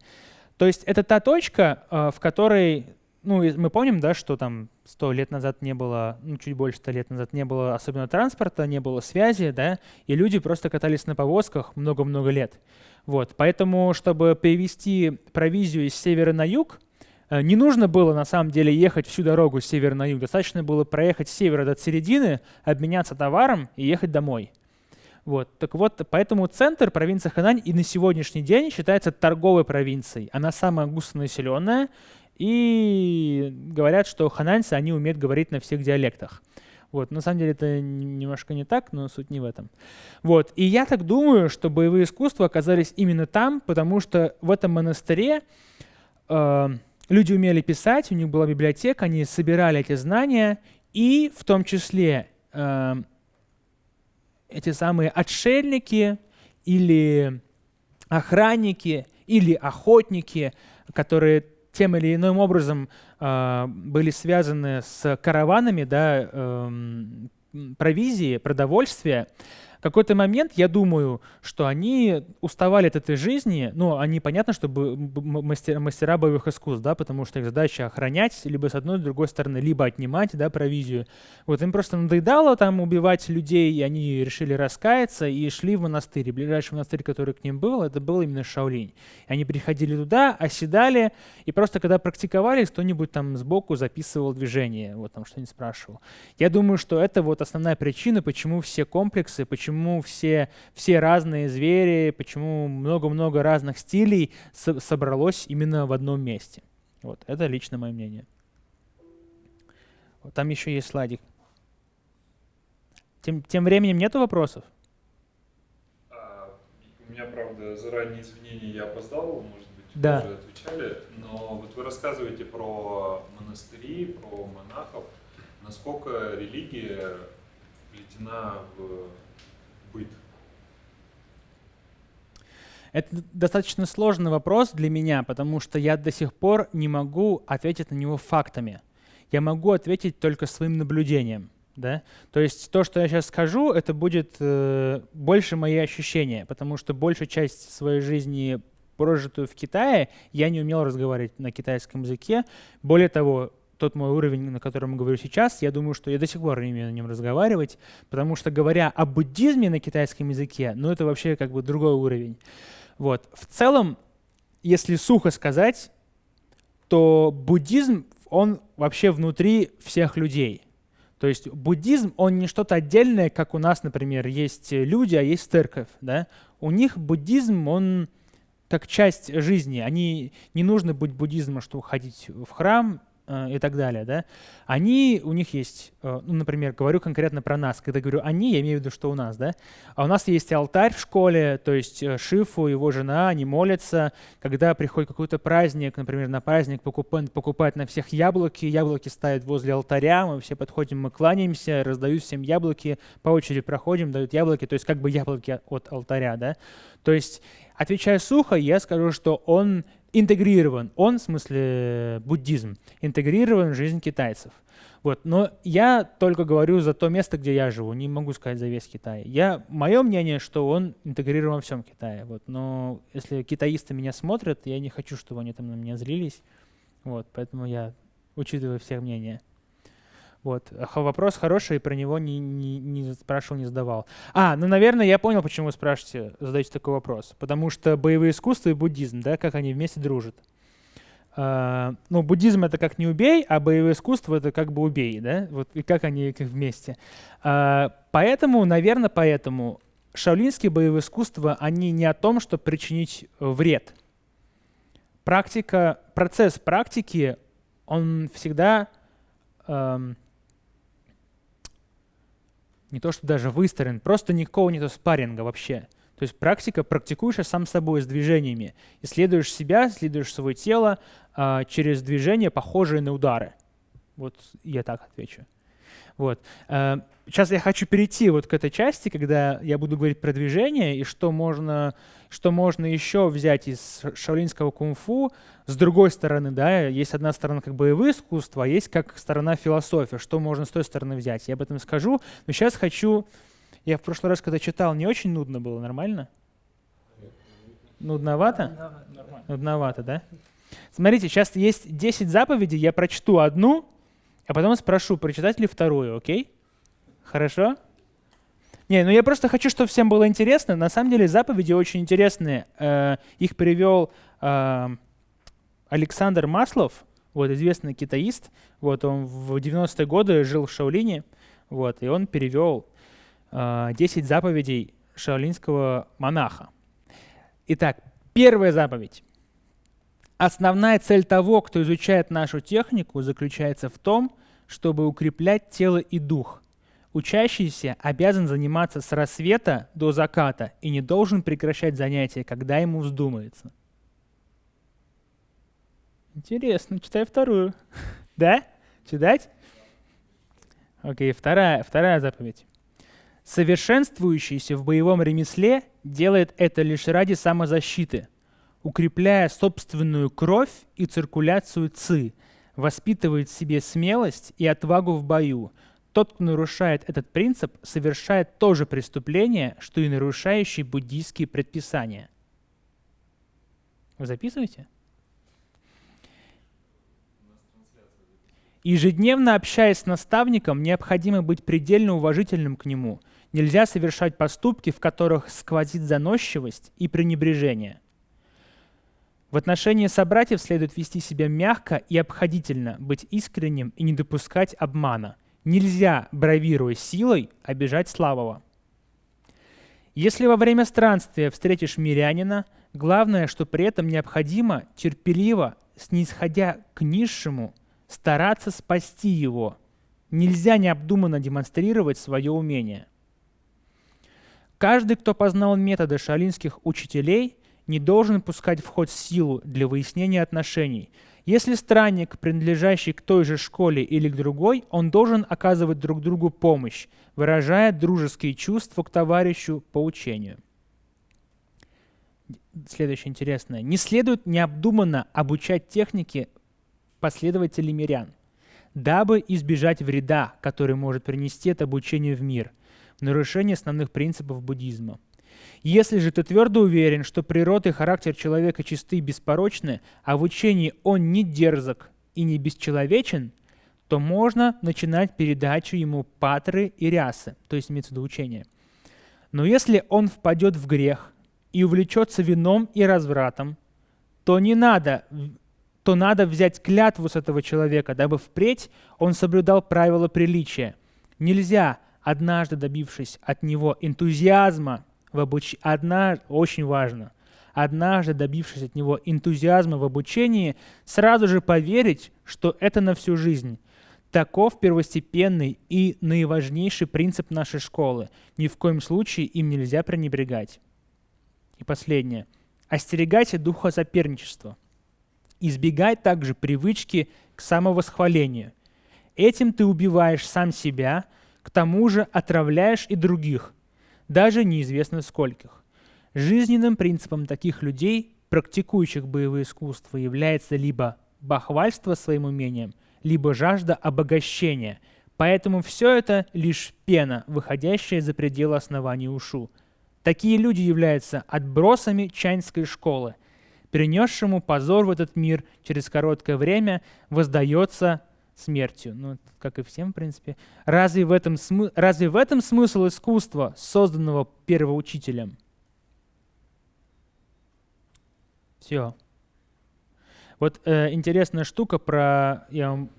То есть это та точка, в которой ну, мы помним, да, что там сто лет назад не было, ну, чуть больше ста лет назад не было особенно транспорта, не было связи, да, и люди просто катались на повозках много-много лет. Вот, поэтому, чтобы перевести провизию из севера на юг, э, не нужно было на самом деле ехать всю дорогу с севера на юг, достаточно было проехать с севера до середины, обменяться товаром и ехать домой. Вот. Так вот, поэтому центр, провинции Ханань, и на сегодняшний день считается торговой провинцией. Она самая густонаселенная, и говорят, что хананьцы, они умеют говорить на всех диалектах. Вот, на самом деле это немножко не так, но суть не в этом. Вот, и я так думаю, что боевые искусства оказались именно там, потому что в этом монастыре э, люди умели писать, у них была библиотека, они собирали эти знания, и в том числе э, эти самые отшельники или охранники или охотники, которые тем или иным образом э, были связаны с караванами да, э, провизии, продовольствия, какой-то момент я думаю, что они уставали от этой жизни, ну, они, понятно, что мастера, мастера боевых искусств, да, потому что их задача охранять, либо с одной, с другой стороны, либо отнимать, да, провизию. Вот им просто надоедало там убивать людей, и они решили раскаяться и шли в монастырь. И ближайший монастырь, который к ним был, это был именно Шаолинь. Они приходили туда, оседали, и просто когда практиковались, кто-нибудь там сбоку записывал движение, вот там что-нибудь спрашивал. Я думаю, что это вот основная причина, почему все комплексы, почему все, все разные звери, почему много-много разных стилей со собралось именно в одном месте. Вот, это лично мое мнение. Вот, там еще есть слайдик. Тем, тем временем нету вопросов? А, у меня, правда, заранее извинения, я опоздал, может быть, да. уже отвечали, но вот вы рассказываете про монастыри, про монахов, насколько религия вплетена в быт? Это достаточно сложный вопрос для меня, потому что я до сих пор не могу ответить на него фактами. Я могу ответить только своим наблюдением. Да? То есть то, что я сейчас скажу, это будет э, больше мои ощущения, потому что большая часть своей жизни, прожитую в Китае, я не умел разговаривать на китайском языке. Более того, тот мой уровень, на котором я говорю сейчас, я думаю, что я до сих пор не умею на нем разговаривать, потому что говоря о буддизме на китайском языке, ну это вообще как бы другой уровень. Вот. В целом, если сухо сказать, то буддизм, он вообще внутри всех людей. То есть буддизм, он не что-то отдельное, как у нас, например, есть люди, а есть церковь. Да? У них буддизм, он как часть жизни. Они не нужно быть буддизмом, чтобы ходить в храм и так далее, да, они, у них есть, э, ну, например, говорю конкретно про нас, когда говорю «они», я имею в виду, что у нас, да, а у нас есть алтарь в школе, то есть э, Шифу, его жена, они молятся, когда приходит какой-то праздник, например, на праздник покупают, покупают на всех яблоки, яблоки ставят возле алтаря, мы все подходим, мы кланяемся, раздают всем яблоки, по очереди проходим, дают яблоки, то есть как бы яблоки от алтаря, да, то есть, отвечая сухо, я скажу, что он интегрирован, он, в смысле буддизм, интегрирован в жизнь китайцев. Вот. Но я только говорю за то место, где я живу, не могу сказать за весь Китай. Я, мое мнение, что он интегрирован во всем Китае. Вот. Но если китаисты меня смотрят, я не хочу, чтобы они там на меня злились. Вот. Поэтому я учитываю всех мнения. Вот. Вопрос хороший, про него не, не, не спрашивал, не задавал. А, ну, наверное, я понял, почему вы спрашиваете, задаете такой вопрос. Потому что боевые искусства и буддизм, да, как они вместе дружат. Uh, ну, буддизм это как не убей, а боевое искусство это как бы убей, да? Вот и как они как вместе. Uh, поэтому, наверное, поэтому шаолинские боевые искусства, они не о том, чтобы причинить вред. Практика, процесс практики, он всегда um, не то что даже выстроен, просто никакого нету спарринга вообще. То есть практика, практикуешь сам собой с движениями. Исследуешь себя, исследуешь свое тело а, через движения, похожие на удары. Вот я так отвечу. Вот. Сейчас я хочу перейти вот к этой части, когда я буду говорить про движение и что можно, что можно еще взять из шаолинского кунг-фу. С другой стороны, да, есть одна сторона как боевые искусства, а есть как сторона философии, что можно с той стороны взять. Я об этом скажу, но сейчас хочу... Я в прошлый раз, когда читал, не очень нудно было, нормально? Нудновато? Нудновато, да? Смотрите, сейчас есть 10 заповедей, я прочту одну, а потом спрошу, прочитать ли вторую, окей? Хорошо? Не, ну я просто хочу, чтобы всем было интересно. На самом деле заповеди очень интересные. Э, их привел э, Александр Маслов, вот известный китаист. Вот он в 90-е годы жил в Шаолине, вот, и он перевел э, 10 заповедей шаолинского монаха. Итак, первая заповедь. Основная цель того, кто изучает нашу технику, заключается в том, чтобы укреплять тело и дух. Учащийся обязан заниматься с рассвета до заката и не должен прекращать занятия, когда ему вздумается. Интересно, читай вторую. (laughs) да? Читать? Окей, вторая, вторая заповедь. Совершенствующийся в боевом ремесле делает это лишь ради самозащиты – укрепляя собственную кровь и циркуляцию ЦИ, воспитывает в себе смелость и отвагу в бою. Тот, кто нарушает этот принцип, совершает то же преступление, что и нарушающий буддийские предписания. Вы записываете? Ежедневно общаясь с наставником, необходимо быть предельно уважительным к нему. Нельзя совершать поступки, в которых сквозит заносчивость и пренебрежение. В отношении собратьев следует вести себя мягко и обходительно, быть искренним и не допускать обмана. Нельзя, бравируя силой, обижать слабого. Если во время странствия встретишь мирянина, главное, что при этом необходимо терпеливо, снисходя к низшему, стараться спасти его. Нельзя необдуманно демонстрировать свое умение. Каждый, кто познал методы шалинских учителей, не должен пускать в ход силу для выяснения отношений. Если странник, принадлежащий к той же школе или к другой, он должен оказывать друг другу помощь, выражая дружеские чувства к товарищу по учению. Следующее интересное. Не следует необдуманно обучать технике последователей мирян, дабы избежать вреда, который может принести это обучение в мир, в нарушение основных принципов буддизма. Если же ты твердо уверен, что природа и характер человека чисты и беспорочны, а в учении он не дерзок и не бесчеловечен, то можно начинать передачу ему патры и рясы, то есть имеется в виду учение. Но если он впадет в грех и увлечется вином и развратом, то не надо то надо взять клятву с этого человека, дабы впредь он соблюдал правила приличия. Нельзя, однажды добившись от него энтузиазма в обучении, одна, очень важно, однажды добившись от него энтузиазма в обучении, сразу же поверить, что это на всю жизнь. Таков первостепенный и наиважнейший принцип нашей школы. Ни в коем случае им нельзя пренебрегать. И последнее. Остерегайся духа соперничества – Избегай также привычки к самовосхвалению. Этим ты убиваешь сам себя, к тому же отравляешь и других, даже неизвестно скольких. Жизненным принципом таких людей, практикующих боевые искусства, является либо бахвальство своим умением, либо жажда обогащения. Поэтому все это лишь пена, выходящая за пределы основания ушу. Такие люди являются отбросами чайнской школы – принесшему позор в этот мир через короткое время воздается смертью. Ну, как и всем, в принципе. Разве в этом, смы... Разве в этом смысл искусства, созданного первоучителем? Все. Вот э, интересная штука про... Я вам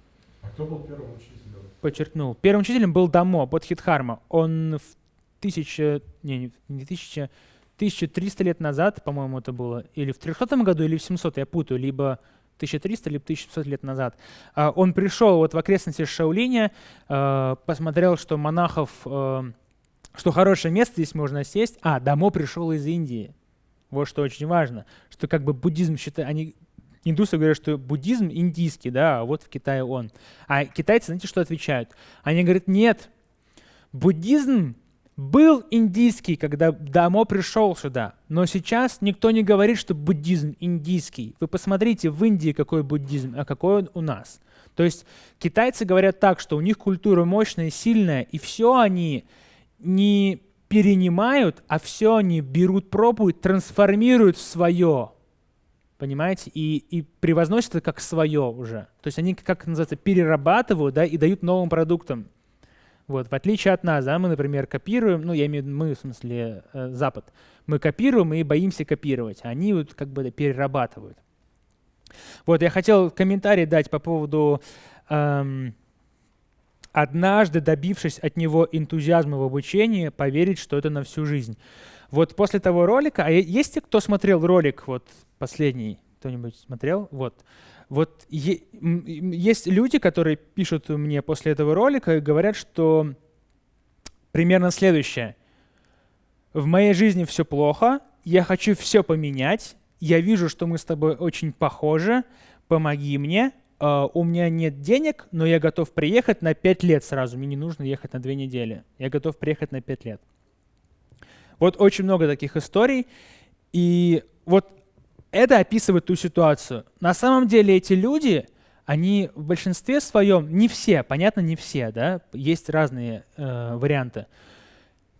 а кто был первым учителем? Подчеркнул. Первым учителем был Дамо, Бодхитхарма. Он в тысяча... Не, не тысяча... 1300 лет назад, по-моему, это было, или в 300 году, или в 700, я путаю, либо 1300, либо 1700 лет назад. А, он пришел вот в окрестности Шаулиня, а, посмотрел, что монахов, а, что хорошее место здесь можно сесть. А, Дамо пришел из Индии. Вот что очень важно, что как бы буддизм считает, они индусы говорят, что буддизм индийский, да, а вот в Китае он. А китайцы, знаете, что отвечают? Они говорят, нет, буддизм был индийский, когда Дамо пришел сюда, но сейчас никто не говорит, что буддизм индийский. Вы посмотрите в Индии, какой буддизм, а какой он у нас. То есть китайцы говорят так, что у них культура мощная, сильная, и все они не перенимают, а все они берут, пробуют, трансформируют в свое. Понимаете? И, и превозносят это как свое уже. То есть они, как называется, перерабатывают да, и дают новым продуктам. Вот, в отличие от нас, да, мы, например, копируем, ну, я имею в виду мы, в смысле, э, Запад, мы копируем и боимся копировать, а они вот как бы перерабатывают. Вот, я хотел комментарий дать по поводу эм, однажды добившись от него энтузиазма в обучении, поверить, что это на всю жизнь. Вот после того ролика, а есть те, кто смотрел ролик вот последний, кто-нибудь смотрел? Вот. Вот есть люди, которые пишут мне после этого ролика и говорят, что примерно следующее. В моей жизни все плохо, я хочу все поменять, я вижу, что мы с тобой очень похожи, помоги мне, Uh, у меня нет денег, но я готов приехать на 5 лет сразу. Мне не нужно ехать на 2 недели. Я готов приехать на 5 лет. Вот очень много таких историй. И вот это описывает ту ситуацию. На самом деле эти люди, они в большинстве своем, не все, понятно, не все, да, есть разные э, варианты.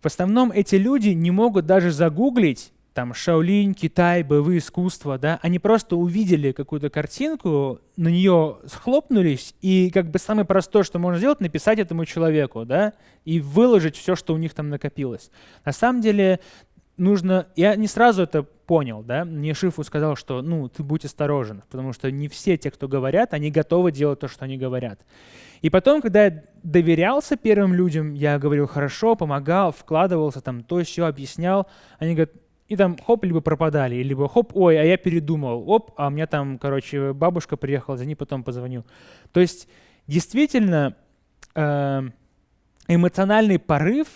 В основном эти люди не могут даже загуглить там Шаолинь, Китай, боевые искусства, да, они просто увидели какую-то картинку, на нее схлопнулись, и как бы самое простое, что можно сделать, написать этому человеку, да, и выложить все, что у них там накопилось. На самом деле нужно, я не сразу это понял, да, мне Шифу сказал, что, ну, ты будь осторожен, потому что не все те, кто говорят, они готовы делать то, что они говорят. И потом, когда я доверялся первым людям, я говорил хорошо, помогал, вкладывался, там, то, все объяснял, они говорят, и там хоп, либо пропадали, либо хоп, ой, а я передумал, оп, а у меня там, короче, бабушка приехала, за ней потом позвоню. То есть действительно э, эмоциональный порыв,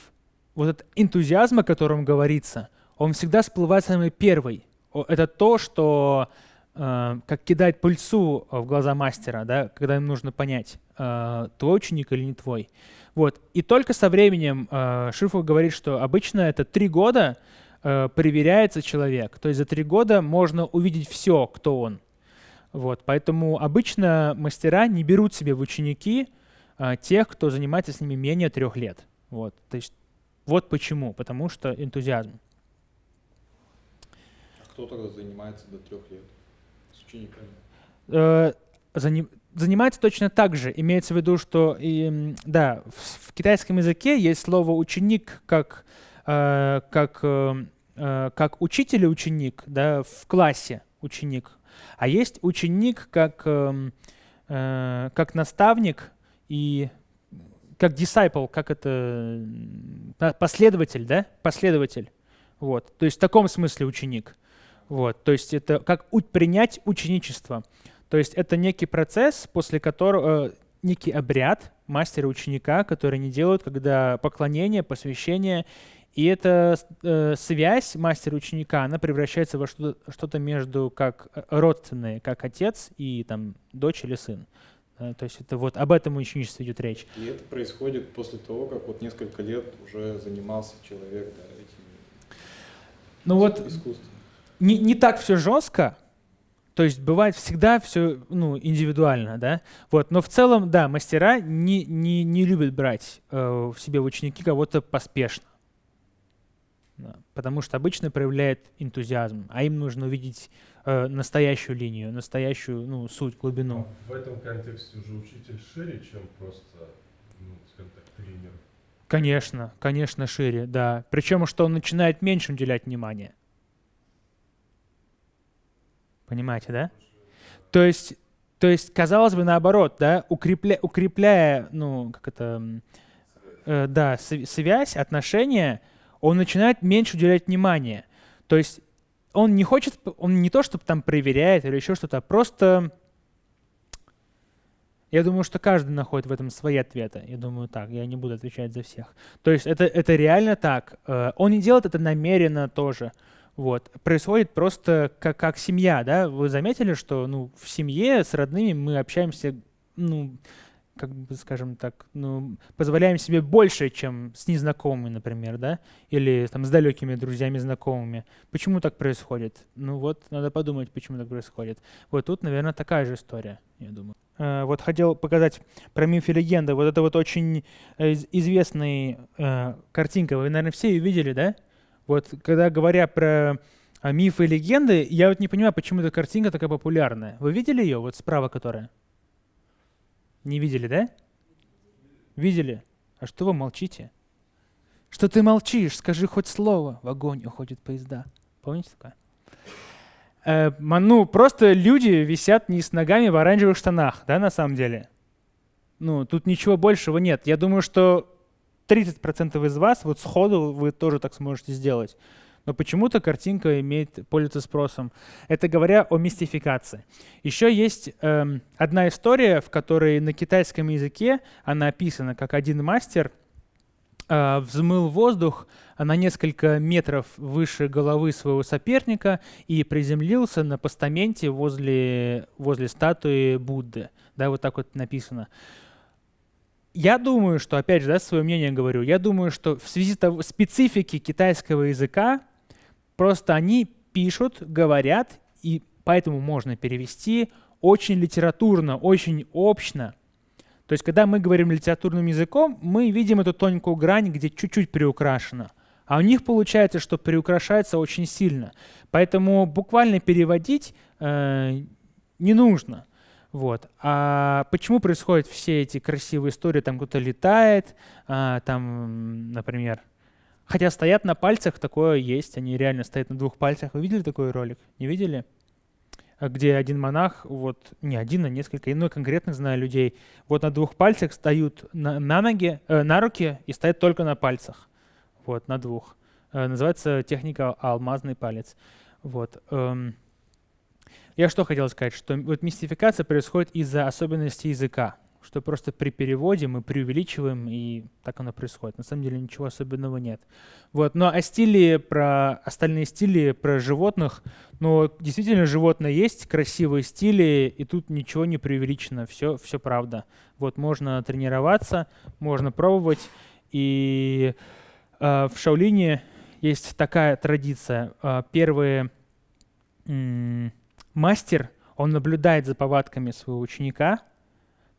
вот этот энтузиазм, о котором говорится, он всегда всплывает самый первый. Это то, что э, как кидает пыльцу в глаза мастера, да, когда им нужно понять, э, твой ученик или не твой. Вот. И только со временем э, Шифу говорит, что обычно это три года, э, проверяется человек. То есть за три года можно увидеть все, кто он. Вот, поэтому обычно мастера не берут себе в ученики э, тех, кто занимается с ними менее трех лет. Вот, то есть вот почему, потому что энтузиазм. Кто тогда занимается до трех лет с учениками? Э, заним, занимается точно так же. Имеется в виду, что и, да, в, в китайском языке есть слово ученик как Э, как, э, э, как учитель и ученик, да, в классе ученик, а есть ученик как, эм, как наставник и как disciple, как это, последователь, да, последователь. Вот, то есть в таком смысле ученик. Вот, то есть это как принять ученичество. То есть это некий процесс, после которого, некий обряд мастера ученика, который они делают, когда поклонение, посвящение и эта э, связь мастера-ученика, она превращается во что-то что между как э, родственные, как отец и там дочь или сын. Да, то есть это вот об этом ученичестве идет речь. И это происходит после того, как вот несколько лет уже занимался человек да, этим ну вот Не, не так все жестко, то есть бывает всегда все ну, индивидуально, да. Вот, но в целом, да, мастера не, не, не любят брать э, в себе в ученики кого-то поспешно потому что обычно проявляет энтузиазм, а им нужно увидеть э, настоящую линию, настоящую ну, суть, глубину. А в этом контексте уже учитель шире, чем просто, ну, скажем так, тренер. Конечно, конечно, шире, да. Причем, что он начинает меньше уделять внимания. Понимаете, да? То есть, то есть, казалось бы, наоборот, да, укрепля, укрепляя, ну, как это, э, да, связь, отношения, он начинает меньше уделять внимания. То есть он не хочет, он не то, чтобы там проверяет или еще что-то, а просто... Я думаю, что каждый находит в этом свои ответы. Я думаю так, я не буду отвечать за всех. То есть это, это реально так. Э, он не делает это намеренно тоже. Вот. Происходит просто как, как семья, да? Вы заметили, что ну, в семье с родными мы общаемся ну, как бы, скажем так, ну, позволяем себе больше, чем с незнакомыми, например, да, или там с далекими друзьями, знакомыми. Почему так происходит? Ну вот, надо подумать, почему так происходит. Вот тут, наверное, такая же история, я думаю. Э, вот хотел показать про миф и легенды. Вот это вот очень известная э, картинка. Вы, наверное, все ее видели, да? Вот, когда говоря про э, мифы и легенды, я вот не понимаю, почему эта картинка такая популярная. Вы видели ее, вот справа которая? Не видели, да? Видели? А что вы молчите? Что ты молчишь? Скажи хоть слово. В огонь уходят поезда. Помните такое? Э, ну, просто люди висят не с ногами в оранжевых штанах, да, на самом деле? Ну, тут ничего большего нет. Я думаю, что 30% из вас вот сходу вы тоже так сможете сделать но почему-то картинка имеет пользуется спросом. Это говоря о мистификации. Еще есть эм, одна история, в которой на китайском языке она описана, как один мастер э, взмыл воздух на несколько метров выше головы своего соперника и приземлился на постаменте возле, возле статуи Будды. Да, вот так вот написано. Я думаю, что, опять же, да, свое мнение говорю, я думаю, что в связи с специфики китайского языка Просто они пишут, говорят, и поэтому можно перевести очень литературно, очень общно. То есть, когда мы говорим литературным языком, мы видим эту тонкую грань, где чуть-чуть приукрашено. А у них получается, что приукрашается очень сильно. Поэтому буквально переводить э, не нужно. Вот. А почему происходят все эти красивые истории? Там кто-то летает, а, там, например, хотя стоят на пальцах, такое есть, они реально стоят на двух пальцах. Вы видели такой ролик? Не видели? А где один монах, вот не один, а несколько, но конкретно знаю людей, вот на двух пальцах стоят на, на ноги, э, на руки и стоят только на пальцах, вот на двух. Э, называется техника алмазный палец. Вот. Эм, я что хотел сказать, что вот мистификация происходит из-за особенностей языка, что просто при переводе мы преувеличиваем, и так оно происходит. На самом деле ничего особенного нет. Вот. Но о стиле, про остальные стили, про животных, ну, действительно, животное есть, красивые стили, и тут ничего не преувеличено, все, все правда. Вот, можно тренироваться, можно пробовать, и э, в Шаолине есть такая традиция. Э, первые мастер, он наблюдает за повадками своего ученика,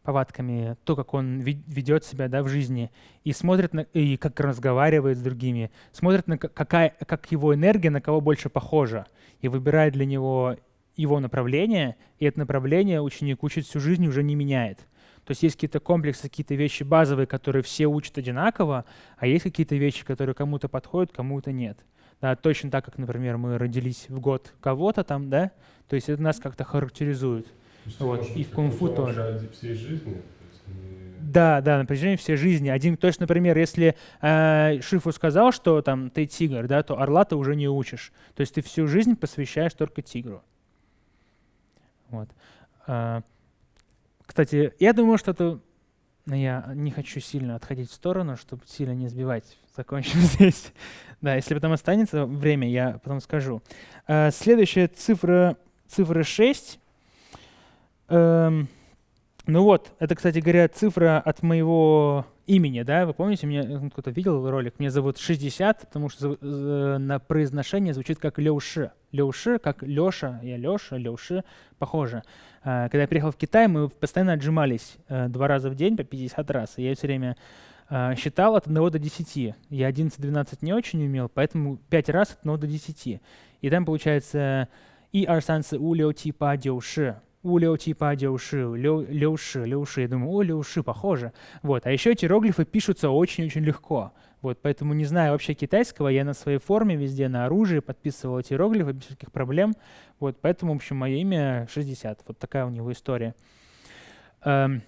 повадками, то, как он ведет себя да, в жизни, и смотрит, на, и как разговаривает с другими, смотрит, на какая, как его энергия на кого больше похожа, и выбирает для него его направление, и это направление ученик учит всю жизнь уже не меняет. То есть есть какие-то комплексы, какие-то вещи базовые, которые все учат одинаково, а есть какие-то вещи, которые кому-то подходят, кому-то нет. Да, точно так, как, например, мы родились в год кого-то там, да, то есть это нас как-то характеризует. вот. И в кунг-фу тоже. Всей жизни? Да, да, на протяжении всей жизни. Один, то есть, например, если э, Шифу сказал, что там ты тигр, да, то орла ты уже не учишь. То есть ты всю жизнь посвящаешь только тигру. Вот. А, кстати, я думаю, что это но я не хочу сильно отходить в сторону, чтобы сильно не сбивать. Закончим (laughs) здесь. да, если потом останется время, я потом скажу. Uh, следующая цифра, цифра 6. Uh, ну вот, это, кстати говоря, цифра от моего имени, да, вы помните, меня кто-то видел ролик, меня зовут 60, потому что на произношение звучит как Леуши. Леуши, как Леша, я Леша, Леуши, похоже. А, когда я приехал в Китай, мы постоянно отжимались э, два раза в день по 50 раз. И я все время а, считал от 1 до 10. Я 11-12 не очень умел, поэтому 5 раз от 1 до 10. И там получается и арсанцы у лео типа деуши. У лео типа деуши, леуши, леуши. Я думаю, о, леуши, похоже. Вот. А еще эти иероглифы пишутся очень-очень легко. Вот, поэтому не знаю вообще китайского, я на своей форме везде на оружии подписывал эти иероглифы без всяких проблем. Вот, поэтому, в общем, мое имя 60. Вот такая у него история. Эм,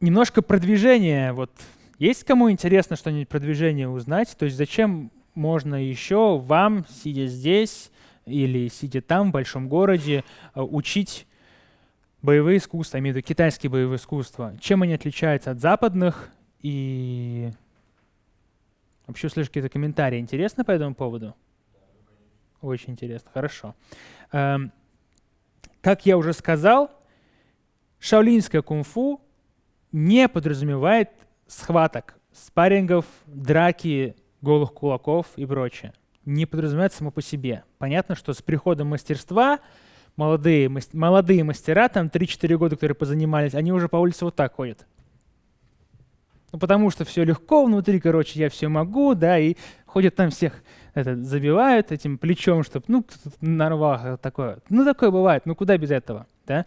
немножко продвижение. Вот есть кому интересно что-нибудь про движение узнать? То есть зачем можно еще вам, сидя здесь или сидя там, в большом городе, э, учить боевые искусства, имею в виду китайские боевые искусства? Чем они отличаются от западных и Вообще услышать какие-то комментарии. Интересно по этому поводу? Очень интересно, хорошо. Эм, как я уже сказал, шаолинское кунг-фу не подразумевает схваток, спаррингов, драки, голых кулаков и прочее. Не подразумевает само по себе. Понятно, что с приходом мастерства молодые, молодые мастера, там 3-4 года, которые позанимались, они уже по улице вот так ходят. Ну, потому что все легко внутри, короче, я все могу, да, и ходят там всех это, забивают этим плечом, чтобы, ну, нарвах такое. Ну, такое бывает, ну, куда без этого, да.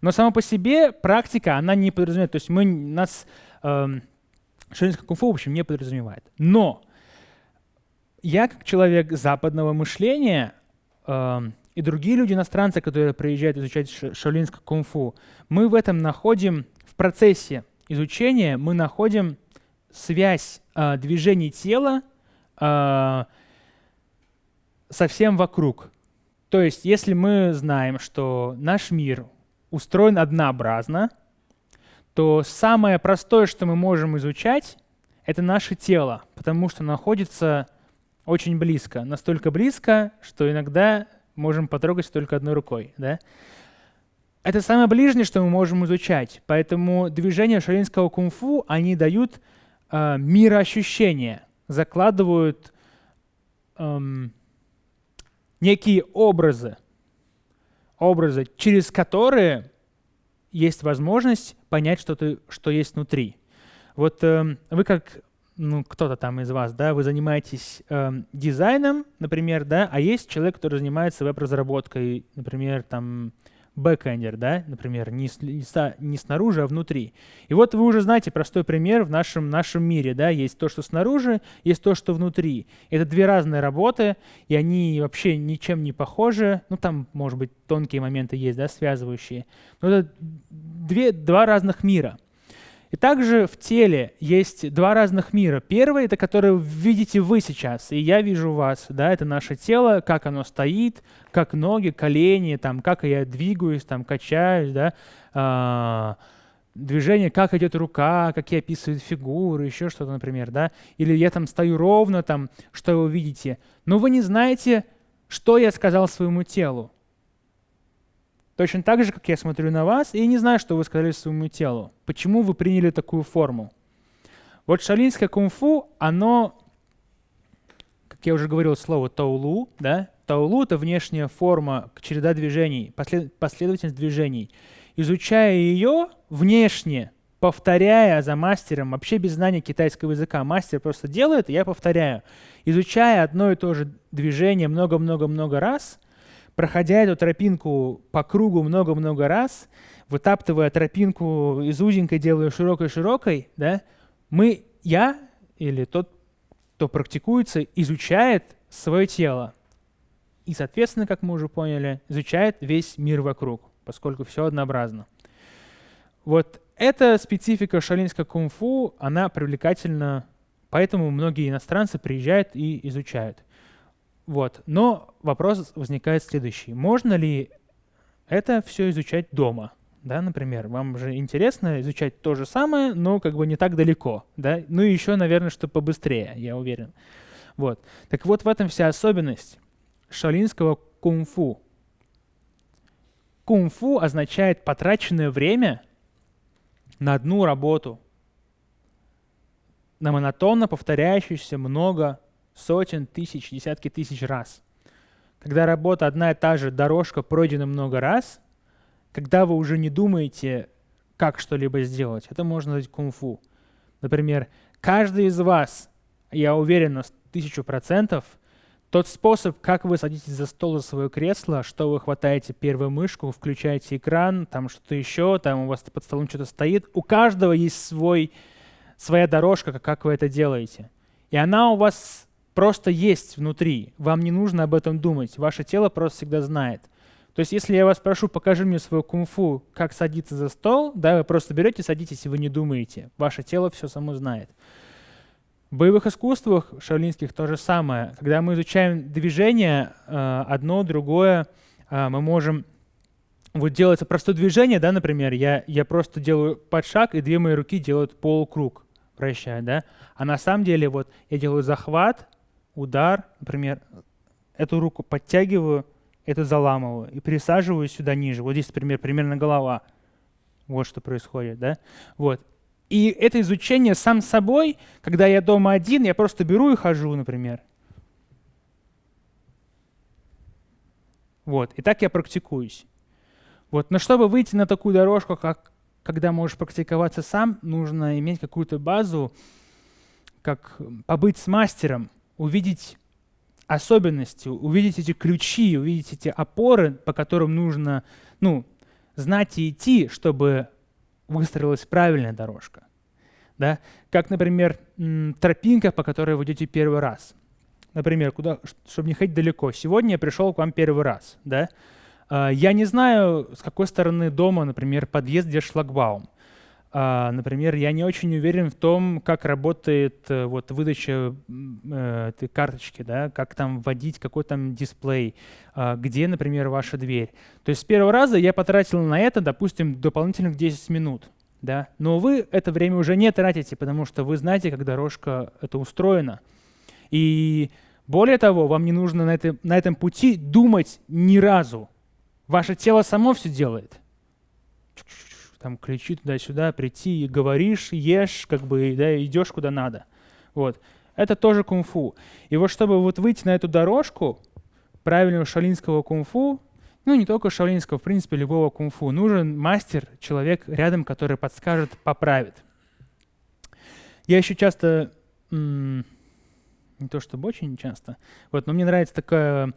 Но само по себе практика, она не подразумевает, то есть мы, нас э, ширинское кунг-фу, в общем, не подразумевает. Но я, как человек западного мышления, э, и другие люди, иностранцы, которые приезжают изучать шаолинское кунг-фу, мы в этом находим в процессе изучения мы находим связь э, движений тела э, со всем вокруг. То есть, если мы знаем, что наш мир устроен однообразно, то самое простое, что мы можем изучать, это наше тело, потому что находится очень близко. Настолько близко, что иногда можем потрогать только одной рукой. Да? Это самое ближнее, что мы можем изучать. Поэтому движения шаолинского кунг-фу, они дают э, мироощущение, закладывают эм, некие образы. образы, через которые есть возможность понять что-то, что есть внутри. Вот э, вы как ну, кто-то там из вас, да, вы занимаетесь э, дизайном, например, да, а есть человек, который занимается веб-разработкой, например, там, бэкэндер, да, например, не, с, не снаружи, а внутри. И вот вы уже знаете простой пример в нашем, нашем мире, да, есть то, что снаружи, есть то, что внутри. Это две разные работы, и они вообще ничем не похожи, ну, там, может быть, тонкие моменты есть, да, связывающие, но это две, два разных мира. И также в теле есть два разных мира. Первый — это который видите вы сейчас, и я вижу вас. Да, это наше тело, как оно стоит, как ноги, колени, там, как я двигаюсь, там, качаюсь, да, а, движение, как идет рука, какие описывают фигуры, еще что-то, например, да, или я там стою ровно, там, что вы видите. Но вы не знаете, что я сказал своему телу. Точно так же, как я смотрю на вас и не знаю, что вы сказали своему телу. Почему вы приняли такую форму? Вот шалинское кунг-фу, оно, как я уже говорил, слово таулу, да? Таулу — это внешняя форма, череда движений, послед, последовательность движений. Изучая ее внешне, повторяя за мастером, вообще без знания китайского языка, мастер просто делает, я повторяю. Изучая одно и то же движение много-много-много раз — проходя эту тропинку по кругу много-много раз, вытаптывая тропинку из узенькой, делая широкой-широкой, да, мы, я или тот, кто практикуется, изучает свое тело. И, соответственно, как мы уже поняли, изучает весь мир вокруг, поскольку все однообразно. Вот эта специфика шалинского кунг-фу, она привлекательна, поэтому многие иностранцы приезжают и изучают. Вот. Но вопрос возникает следующий. Можно ли это все изучать дома? Да, например, вам же интересно изучать то же самое, но как бы не так далеко, да? Ну и еще, наверное, что побыстрее, я уверен. Вот. Так вот, в этом вся особенность шалинского кунг-фу. Кунг-фу означает потраченное время на одну работу, на монотонно повторяющуюся много сотен, тысяч, десятки тысяч раз. Когда работа одна и та же, дорожка пройдена много раз, когда вы уже не думаете, как что-либо сделать, это можно назвать кунг-фу. Например, каждый из вас, я уверен на тысячу процентов, тот способ, как вы садитесь за стол, за свое кресло, что вы хватаете первую мышку, включаете экран, там что-то еще, там у вас под столом что-то стоит, у каждого есть свой, своя дорожка, как вы это делаете. И она у вас просто есть внутри. Вам не нужно об этом думать. Ваше тело просто всегда знает. То есть если я вас прошу, покажи мне свою кунг-фу, как садиться за стол, да, вы просто берете, садитесь, и вы не думаете. Ваше тело все само знает. В боевых искусствах шаолинских то же самое. Когда мы изучаем движение, э, одно, другое, э, мы можем... Вот делается простое движение, да, например, я, я просто делаю под шаг, и две мои руки делают полукруг, вращая, да. А на самом деле вот я делаю захват, удар, например, эту руку подтягиваю, эту заламываю и присаживаю сюда ниже. Вот здесь, например, примерно голова. Вот что происходит, да? Вот. И это изучение сам собой, когда я дома один, я просто беру и хожу, например. Вот. И так я практикуюсь. Вот. Но чтобы выйти на такую дорожку, как когда можешь практиковаться сам, нужно иметь какую-то базу, как побыть с мастером, увидеть особенности, увидеть эти ключи, увидеть эти опоры, по которым нужно ну, знать и идти, чтобы выстроилась правильная дорожка. Да? Как, например, тропинка, по которой вы идете первый раз. Например, куда, чтобы не ходить далеко. Сегодня я пришел к вам первый раз. Да? А, я не знаю, с какой стороны дома, например, подъезд, где шлагбаум. А, например, я не очень уверен в том, как работает э, вот выдача э, этой карточки, да, как там вводить какой там дисплей, а, где, например, ваша дверь. То есть с первого раза я потратил на это, допустим, дополнительных 10 минут. Да? Но вы это время уже не тратите, потому что вы знаете, как дорожка это устроена. И более того, вам не нужно на, это, на этом пути думать ни разу. Ваше тело само все делает там ключи туда-сюда, прийти и говоришь, ешь, как бы, да, идешь куда надо. Вот. Это тоже кунг-фу. И вот чтобы вот выйти на эту дорожку правильного шалинского кунг-фу, ну не только шаолинского, в принципе, любого кунг-фу. Нужен мастер, человек рядом, который подскажет, поправит. Я еще часто, не то чтобы очень часто, вот, но мне нравится такое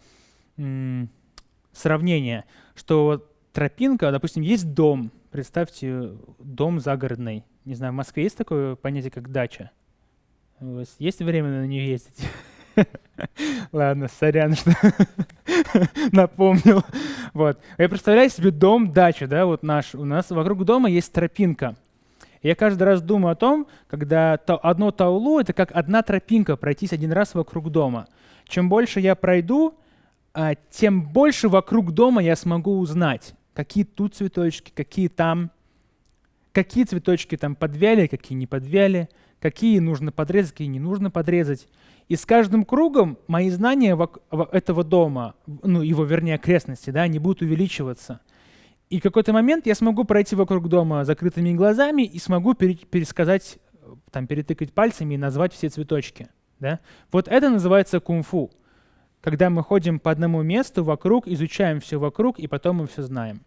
сравнение, что вот тропинка, допустим, есть дом, представьте, дом загородный. Не знаю, в Москве есть такое понятие, как дача? У вас есть время на нее ездить? (laughs) Ладно, сорян, что (laughs) напомнил. Вот. Я представляю себе дом, дача, да, вот наш. У нас вокруг дома есть тропинка. Я каждый раз думаю о том, когда то, одно таулу — это как одна тропинка, пройтись один раз вокруг дома. Чем больше я пройду, а, тем больше вокруг дома я смогу узнать, какие тут цветочки, какие там, какие цветочки там подвяли, какие не подвяли, какие нужно подрезать, какие не нужно подрезать. И с каждым кругом мои знания этого дома, ну, его, вернее, окрестности, да, они будут увеличиваться. И в какой-то момент я смогу пройти вокруг дома закрытыми глазами и смогу пересказать, там, перетыкать пальцами и назвать все цветочки. Да? Вот это называется кунг-фу. Когда мы ходим по одному месту вокруг, изучаем все вокруг, и потом мы все знаем.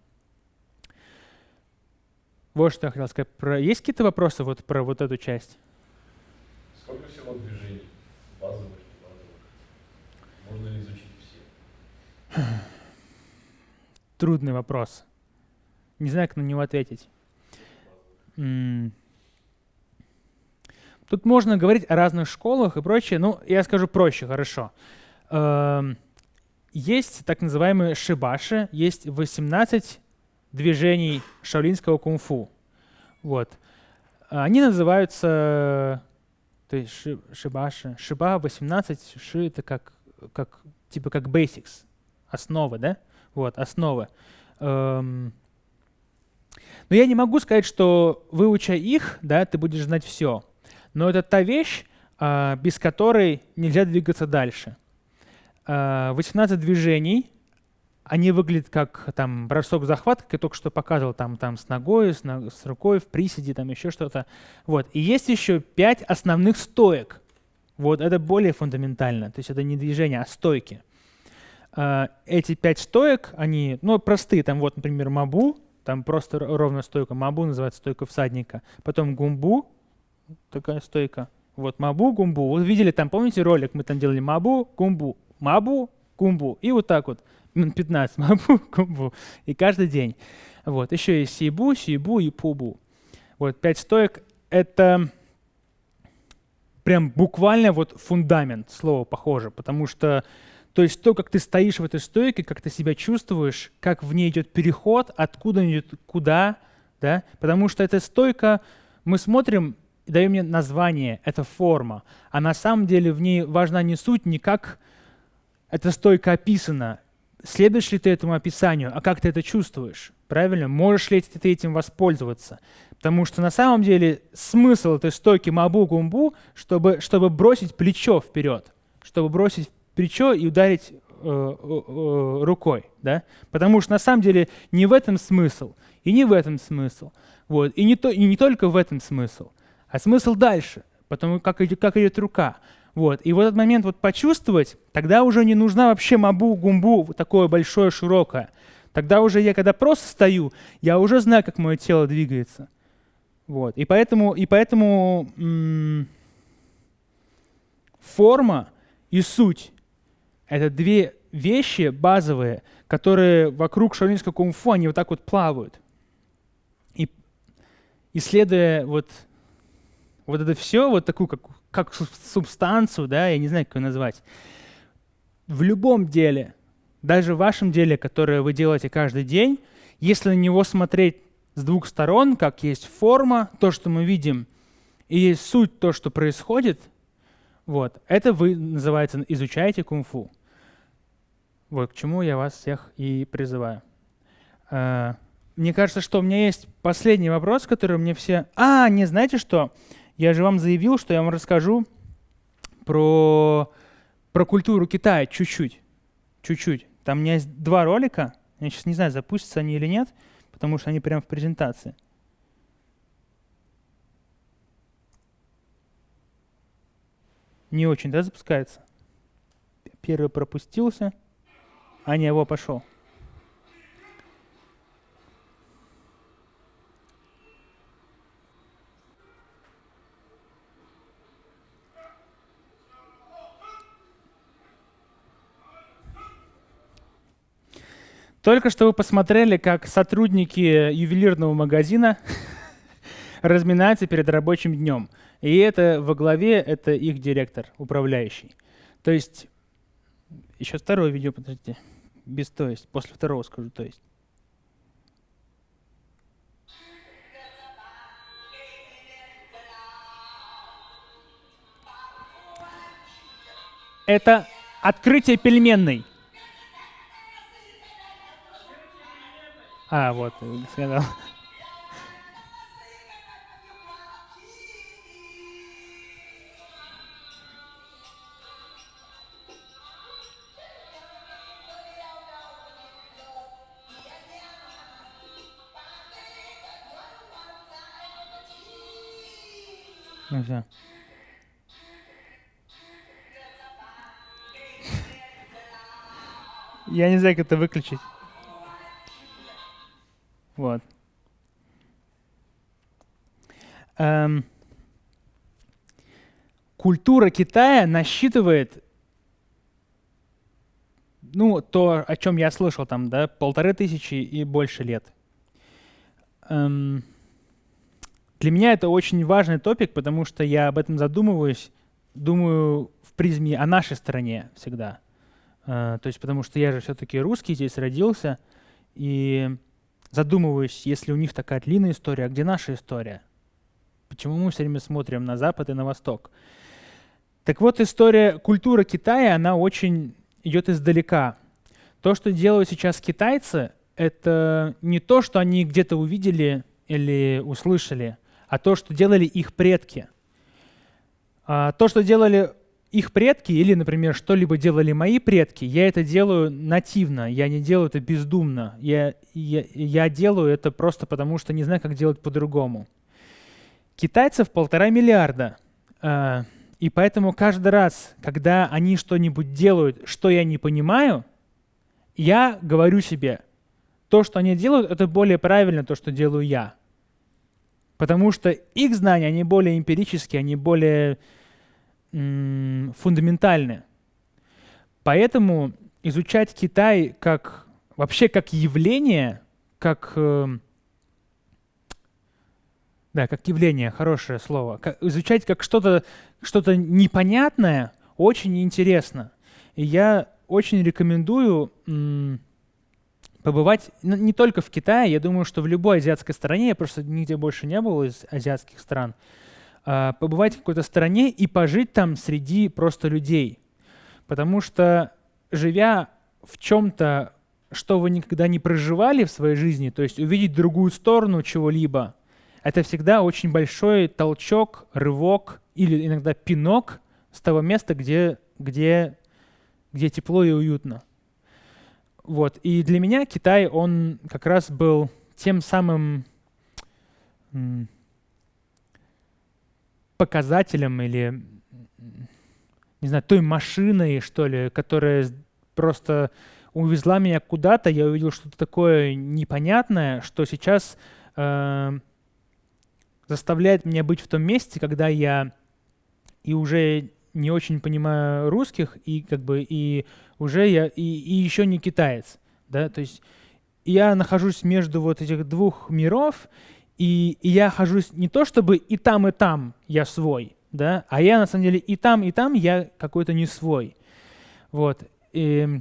Вот что я хотел сказать. Про... Есть какие-то вопросы вот про вот эту часть? Сколько всего движений? Базовых, базовых. Можно ли изучить все? (clears throat) Трудный вопрос. Не знаю, как на него ответить. Тут можно говорить о разных школах и прочее. Ну, я скажу проще, хорошо. Эм, есть так называемые шибаши, есть 18 движений шаолинского кунг-фу. Вот. Они называются то есть шибаши. Шиба 18, ши это как, как, типа как basics, основа, да? Вот, основа. Эм, но я не могу сказать, что выуча их, да, ты будешь знать все. Но это та вещь, а, без которой нельзя двигаться дальше. 18 а, движений, они выглядят как там бросок-захват, как я только что показывал, там, там с ногой, с, с рукой, в приседе, там еще что-то. Вот. И есть еще 5 основных стоек. Вот это более фундаментально. То есть это не движение, а стойки. Uh, эти пять стоек, они, ну, простые. Там вот, например, мабу, там просто ровная стойка. Мабу называется стойка всадника. Потом гумбу, такая стойка. Вот мабу, гумбу. Вы видели там, помните ролик, мы там делали мабу, гумбу, мабу, гумбу. И вот так вот, минут 15, мабу, (laughs) гумбу. И каждый день. Вот, еще есть сибу, сибу и пубу. Вот, пять стоек — это прям буквально вот фундамент, слово похоже, потому что то есть то, как ты стоишь в этой стойке, как ты себя чувствуешь, как в ней идет переход, откуда идет куда, да, потому что эта стойка, мы смотрим, даем мне название, это форма, а на самом деле в ней важна не суть, не как эта стойка описана, следуешь ли ты этому описанию, а как ты это чувствуешь, правильно? Можешь ли ты этим воспользоваться? Потому что на самом деле смысл этой стойки мабу-гумбу, чтобы, чтобы бросить плечо вперед, чтобы бросить плечо и ударить э, э, рукой, да? Потому что на самом деле не в этом смысл, и не в этом смысл, вот, и не, то, и не только в этом смысл, а смысл дальше, потому как, как идет рука. Вот. И в этот момент вот почувствовать, тогда уже не нужна вообще мабу, гумбу, вот такое большое, широкое. Тогда уже я, когда просто стою, я уже знаю, как мое тело двигается. Вот. И поэтому, и поэтому форма и суть — это две вещи базовые, которые вокруг шаолинского кунг-фу, они вот так вот плавают. И исследуя вот, вот это все, вот такую как как субстанцию, да, я не знаю, как ее назвать, в любом деле, даже в вашем деле, которое вы делаете каждый день, если на него смотреть с двух сторон, как есть форма, то, что мы видим, и суть, то, что происходит, вот, это вы, называется, изучаете кунг-фу. Вот к чему я вас всех и призываю. А, мне кажется, что у меня есть последний вопрос, который мне все... А, не знаете что? Я же вам заявил, что я вам расскажу про, про культуру Китая чуть-чуть. Чуть-чуть. Там у меня есть два ролика. Я сейчас не знаю, запустятся они или нет, потому что они прямо в презентации. Не очень, да, запускается? Первый пропустился. А не, его пошел. Только что вы посмотрели, как сотрудники ювелирного магазина (laughs) разминаются перед рабочим днем. И это во главе, это их директор, управляющий. То есть, еще второе видео, подождите, без то есть, после второго скажу то есть. Это открытие пельменной. А, вот, сказал. Ну все. Я не знаю, как это выключить. Вот. Эм, культура Китая насчитывает, ну, то, о чем я слышал, там, да, полторы тысячи и больше лет. Эм, для меня это очень важный топик, потому что я об этом задумываюсь, думаю в призме о нашей стране всегда. Э, то есть потому что я же все-таки русский, здесь родился, и задумываюсь, если у них такая длинная история, а где наша история? Почему мы все время смотрим на Запад и на Восток? Так вот, история культуры Китая, она очень идет издалека. То, что делают сейчас китайцы, это не то, что они где-то увидели или услышали, а то, что делали их предки. А то, что делали их предки или, например, что-либо делали мои предки, я это делаю нативно, я не делаю это бездумно. Я, я, я делаю это просто потому, что не знаю, как делать по-другому. Китайцев полтора миллиарда. А, и поэтому каждый раз, когда они что-нибудь делают, что я не понимаю, я говорю себе, то, что они делают, это более правильно то, что делаю я. Потому что их знания, они более эмпирические, они более фундаментальные. Поэтому изучать Китай как вообще как явление, как э, да, как явление, хорошее слово, как, изучать как что-то что-то непонятное очень интересно. И я очень рекомендую побывать не только в Китае, я думаю, что в любой азиатской стране, я просто нигде больше не был из азиатских стран, побывать в какой-то стране и пожить там среди просто людей. Потому что, живя в чем-то, что вы никогда не проживали в своей жизни, то есть увидеть другую сторону чего-либо, это всегда очень большой толчок, рывок или иногда пинок с того места, где, где, где тепло и уютно. Вот. И для меня Китай, он как раз был тем самым показателем или, не знаю, той машиной, что ли, которая просто увезла меня куда-то, я увидел что-то такое непонятное, что сейчас э, заставляет меня быть в том месте, когда я и уже не очень понимаю русских, и как бы и уже я и, и еще не китаец, да, то есть я нахожусь между вот этих двух миров, и, и я хожусь не то чтобы и там, и там я свой, да, а я на самом деле и там, и там я какой-то не свой. Вот. И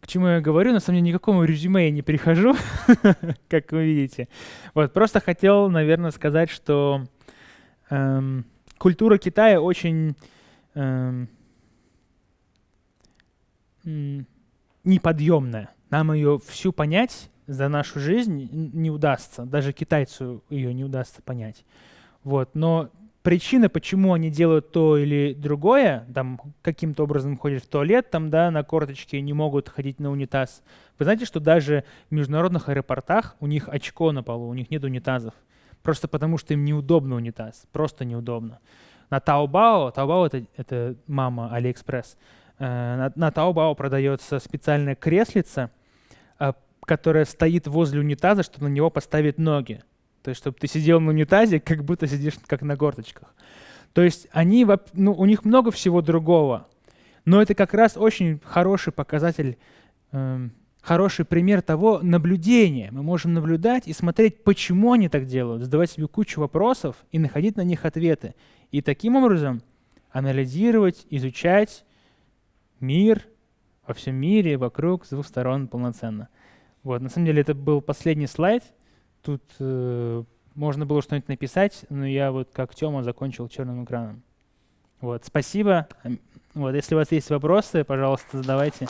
к чему я говорю, на самом деле никакому резюме я не прихожу, (laughs) как вы видите. Вот, просто хотел, наверное, сказать, что эм, культура Китая очень эм, неподъемная. Нам ее всю понять за нашу жизнь не удастся. Даже китайцу ее не удастся понять. Вот. Но причина, почему они делают то или другое, там каким-то образом ходят в туалет, там, да, на корточке не могут ходить на унитаз. Вы знаете, что даже в международных аэропортах у них очко на полу, у них нет унитазов. Просто потому, что им неудобно унитаз. Просто неудобно. На Taobao, Taobao это, это мама Алиэкспресс, э, на, на Taobao продается специальная креслица, э, которая стоит возле унитаза, чтобы на него поставить ноги. То есть, чтобы ты сидел на унитазе, как будто сидишь как на корточках. То есть они, ну, у них много всего другого. Но это как раз очень хороший показатель э, хороший пример того наблюдения. Мы можем наблюдать и смотреть, почему они так делают, задавать себе кучу вопросов и находить на них ответы. И таким образом анализировать, изучать мир во всем мире, вокруг, с двух сторон полноценно. Вот, на самом деле это был последний слайд. Тут э, можно было что-нибудь написать, но я вот как Тёма закончил черным экраном. Вот, спасибо. Вот, если у вас есть вопросы, пожалуйста, задавайте.